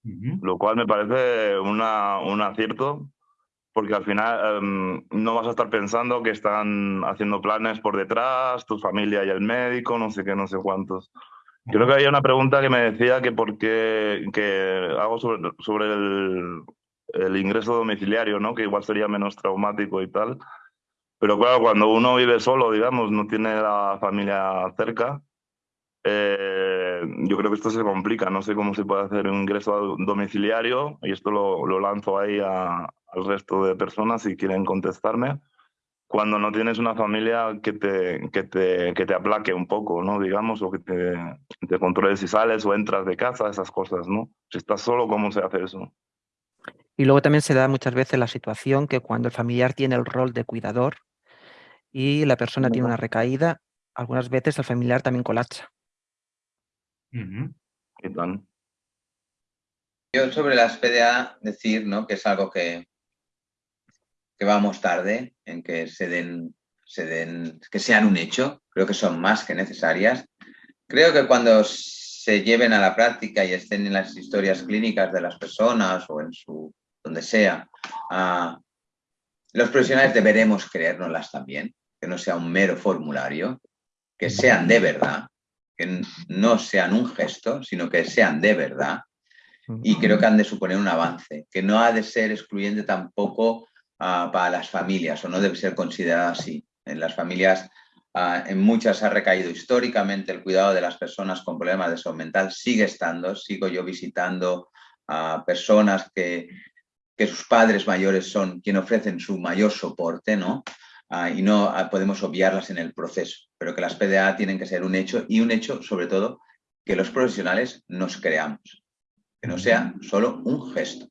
Lo cual me parece una, un acierto, porque al final em, no vas a estar pensando que están haciendo planes por detrás, tu familia y el médico, no sé qué, no sé cuántos. Creo que había una pregunta que me decía que por qué que hago sobre, sobre el, el ingreso domiciliario, ¿no? Que igual sería menos traumático y tal. Pero claro, cuando uno vive solo, digamos, no tiene la familia cerca, eh, yo creo que esto se complica. No sé cómo se puede hacer un ingreso domiciliario y esto lo, lo lanzo ahí a, al resto de personas si quieren contestarme. Cuando no tienes una familia que te, que te, que te aplaque un poco, ¿no? Digamos, o que te, te controle si sales o entras de casa, esas cosas, ¿no? Si estás solo, ¿cómo se hace eso? Y luego también se da muchas veces la situación que cuando el familiar tiene el rol de cuidador y la persona tiene una recaída, algunas veces el familiar también colapsa. Yo sobre las PDA decir ¿no? que es algo que, que vamos tarde en que se den, se den, que sean un hecho, creo que son más que necesarias. Creo que cuando se lleven a la práctica y estén en las historias clínicas de las personas o en su donde sea, los profesionales deberemos creérnoslas también, que no sea un mero formulario, que sean de verdad, que no sean un gesto, sino que sean de verdad. Y creo que han de suponer un avance, que no ha de ser excluyente tampoco ah, para las familias, o no debe ser considerado así. En las familias, ah, en muchas ha recaído históricamente el cuidado de las personas con problemas de salud mental, sigue estando, sigo yo visitando a personas que que sus padres mayores son quienes ofrecen su mayor soporte, ¿no? Ah, y no ah, podemos obviarlas en el proceso, pero que las PDA tienen que ser un hecho y un hecho, sobre todo, que los profesionales nos creamos, que no sea solo un gesto.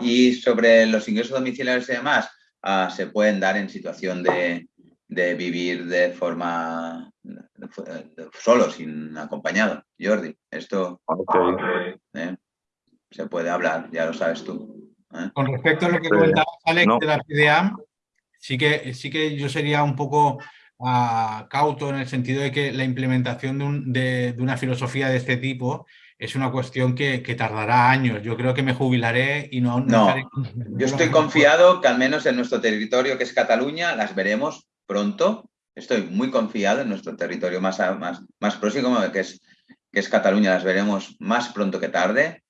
Y sobre los ingresos domiciliarios y demás, ah, se pueden dar en situación de, vivir de forma solo, sin acompañado. Jordi, esto eh, se puede hablar, ya lo sabes tú. ¿eh? Con respecto a lo que comentaba Alex de la PDA, sí que, sí que yo sería un poco ah, cauto en el sentido de que la implementación de, una filosofía de este tipo es una cuestión que, tardará años. Yo creo que me jubilaré y no... No, yo estoy confiado que al menos en nuestro territorio, que es Cataluña, las veremos pronto. Estoy muy confiado en nuestro territorio más, más, más próximo, que es, que es Cataluña, las veremos más pronto que tarde.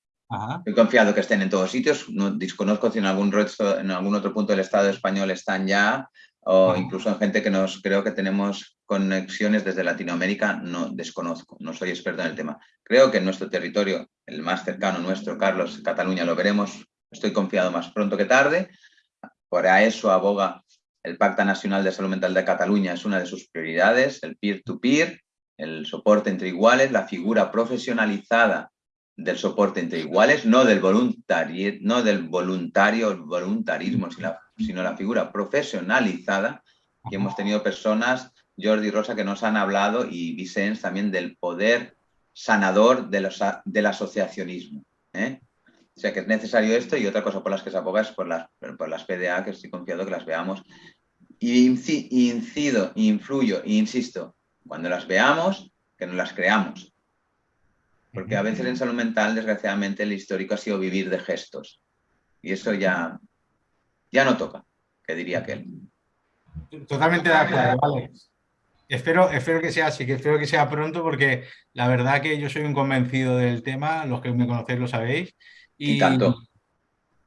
Estoy confiado que estén en todos sitios. No, desconozco si en algún, en algún otro punto del Estado español están ya, o incluso en gente que nos creo que tenemos conexiones desde Latinoamérica, no desconozco, no soy experto en el tema. Creo que en nuestro territorio, el más cercano nuestro, Carlos, Cataluña, lo veremos, estoy confiado más pronto que tarde. Por eso aboga el Pacto Nacional de Salud Mental de Cataluña, es una de sus prioridades, el peer-to-peer, el soporte entre iguales, la figura profesionalizada del soporte entre iguales, no del, voluntario, no del voluntario, voluntarismo, sino la, figura profesionalizada. Y hemos tenido personas, Jordi Rosa, que nos han hablado y Vicens también del poder sanador del asociacionismo. ¿eh? O sea que es necesario esto y otra cosa por las que se aboga es por las, por las PDA, que estoy confiado que las veamos. Y incido, influyo insisto, cuando las veamos, que no las creamos porque a veces en salud mental, desgraciadamente, el histórico ha sido vivir de gestos. Y eso ya, ya no toca, que diría aquel. Totalmente de acuerdo, vale. Espero, espero que sea así, que espero que sea pronto, porque la verdad que yo soy un convencido del tema, los que me conocéis lo sabéis. Y, tanto.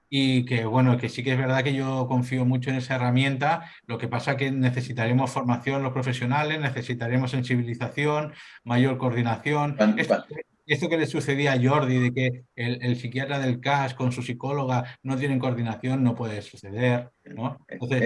Y que bueno, que sí que es verdad que yo confío mucho en esa herramienta, lo que pasa que necesitaremos formación los profesionales, necesitaremos sensibilización, mayor coordinación esto que le sucedía a Jordi, de que el, psiquiatra del CAS con su psicóloga no tienen coordinación, no puede suceder, ¿no?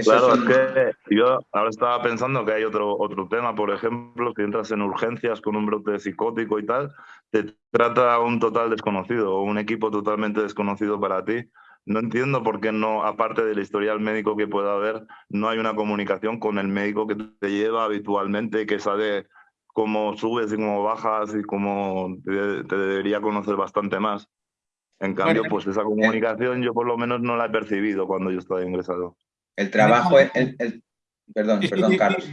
claro, es que yo ahora estaba pensando que hay otro, otro tema, por ejemplo, si entras en urgencias con un brote psicótico y tal, te trata un total desconocido o un equipo totalmente desconocido para ti. No entiendo por qué no, aparte del historial médico que pueda haber, no hay una comunicación con el médico que te lleva habitualmente, que sabe cómo subes y cómo bajas y cómo te, debería conocer bastante más. En cambio, pues esa comunicación yo por lo menos no la he percibido cuando yo estaba ingresado. El trabajo, el, perdón, perdón, Carlos.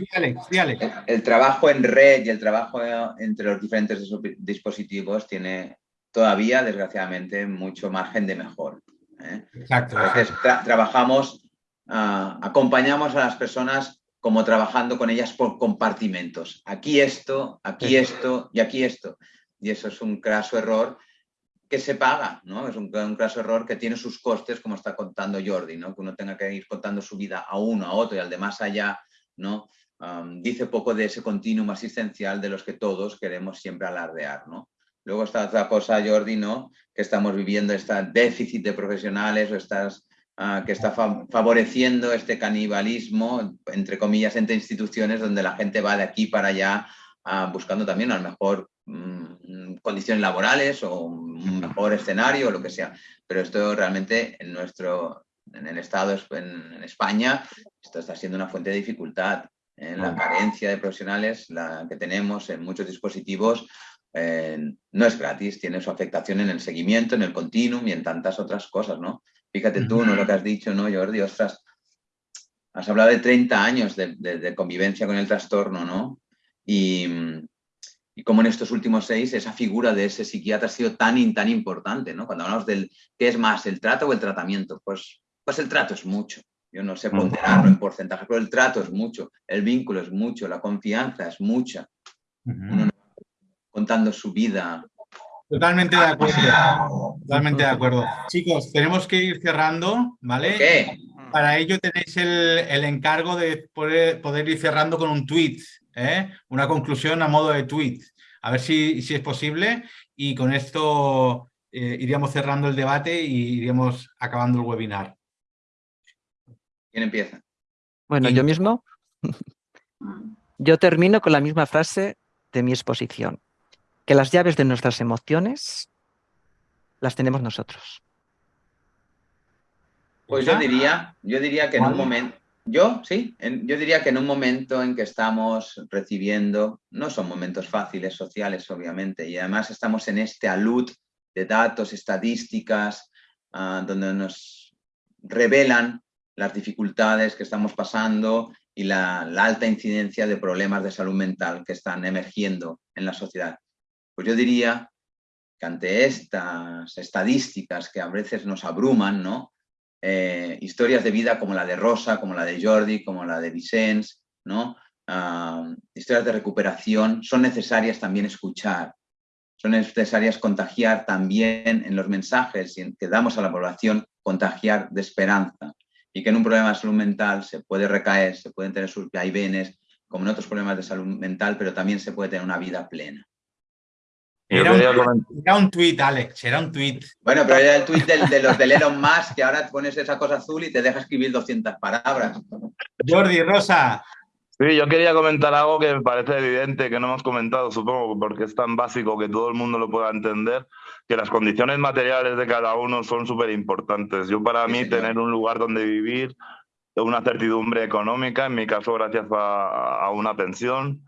El, trabajo en red y el trabajo entre los diferentes dispositivos tiene todavía, desgraciadamente, mucho margen de mejor. ¿eh? Exacto. Entonces, trabajamos, ah, acompañamos a las personas como trabajando con ellas por compartimentos. Aquí esto, aquí esto y aquí esto. Y eso es un craso error que se paga, ¿no? Es un, un craso error que tiene sus costes, como está contando Jordi, ¿no? Que uno tenga que ir contando su vida a uno, a otro y al de más allá, ¿no? dice poco de ese continuum asistencial de los que todos queremos siempre alardear, ¿no? Luego está otra cosa, Jordi, ¿no? Que estamos viviendo este déficit de profesionales o estas Ah, que está favoreciendo este canibalismo, entre comillas, entre instituciones donde la gente va de aquí para allá ah, buscando también a lo mejor mm, condiciones laborales o un mejor escenario o lo que sea. Pero esto realmente en nuestro, en el Estado, en, España, esto está siendo una fuente de dificultad. en La carencia de profesionales la que tenemos en muchos dispositivos eh, no es gratis, tiene su afectación en el seguimiento, en el continuum y en tantas otras cosas, ¿no? Fíjate tú, ¿no? Lo que has dicho, ¿no, Jordi? Ostras, has hablado de 30 años de, convivencia con el trastorno, ¿no? Y, y como en estos últimos seis esa figura de ese psiquiatra ha sido tan, tan importante, ¿no? Cuando hablamos del qué es más, el trato o el tratamiento, pues, pues el trato es mucho. Yo no sé ponderarlo en porcentaje, pero el trato es mucho, el vínculo es mucho, la confianza es mucha. contando su vida, Totalmente de acuerdo. Totalmente de acuerdo. Chicos, tenemos que ir cerrando, ¿vale? ¿Qué? Para ello tenéis el, encargo de poder, ir cerrando con un tweet, ¿eh? una conclusión a modo de tweet. A ver si, si es posible y con esto eh, iríamos cerrando el debate y iríamos acabando el webinar. ¿Quién empieza? Bueno, yo mismo. Yo termino con la misma frase de mi exposición que las llaves de nuestras emociones las tenemos nosotros. Pues yo diría, yo diría que en un momento, yo sí, yo diría que en un momento en que estamos recibiendo, no son momentos fáciles sociales obviamente, y además estamos en este alud de datos, estadísticas, ah, donde nos revelan las dificultades que estamos pasando y la, alta incidencia de problemas de salud mental que están emergiendo en la sociedad. Pues yo diría que ante estas estadísticas que a veces nos abruman, ¿no? Eh, historias de vida como la de Rosa, como la de Jordi, como la de Vicens, ¿no? Ah, historias de recuperación, son necesarias también escuchar, son necesarias contagiar también en los mensajes que damos a la población, contagiar de esperanza y que en un problema de salud mental se puede recaer, se pueden tener sus vaivenes, como en otros problemas de salud mental, pero también se puede tener una vida plena. Era un, era un, tweet, Alex, era un tweet. Bueno, pero era el tweet de, los de Elon Musk, que ahora pones esa cosa azul y te deja escribir 200 palabras. Jordi, Rosa. Sí, yo quería comentar algo que me parece evidente, que no hemos comentado, supongo, porque es tan básico que todo el mundo lo pueda entender, que las condiciones materiales de cada uno son súper importantes. Yo para mí tener un lugar donde vivir, una certidumbre económica, en mi caso gracias a, una pensión,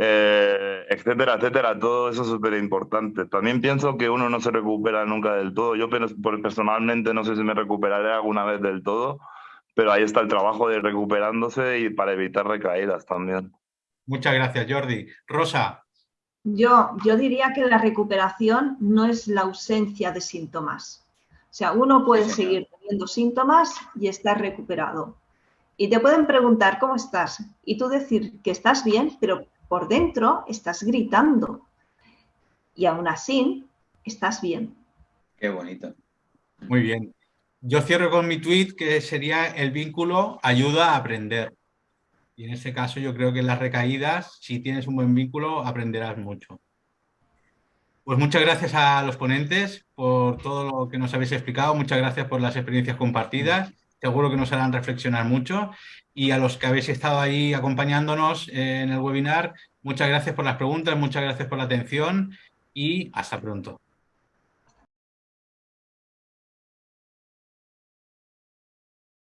eh, etcétera, etcétera, todo eso es súper importante. También pienso que uno no se recupera nunca del todo. Yo personalmente no sé si me recuperaré alguna vez del todo, pero ahí está el trabajo de recuperándose y para evitar recaídas también. Muchas gracias, Jordi. Rosa. Yo, yo diría que la recuperación no es la ausencia de síntomas. O sea, uno puede seguir teniendo síntomas y estar recuperado. Y te pueden preguntar cómo estás y tú decir que estás bien, pero por dentro estás gritando. Y aún así, estás bien. Qué bonito. Muy bien. Yo cierro con mi tweet que sería el vínculo ayuda a aprender. Y en ese caso yo creo que en las recaídas, si tienes un buen vínculo, aprenderás mucho. Pues muchas gracias a los ponentes por todo lo que nos habéis explicado. Muchas gracias por las experiencias compartidas. Seguro que nos harán reflexionar mucho. Y a los que habéis estado ahí acompañándonos en el webinar, muchas gracias por las preguntas, muchas gracias por la atención y hasta pronto.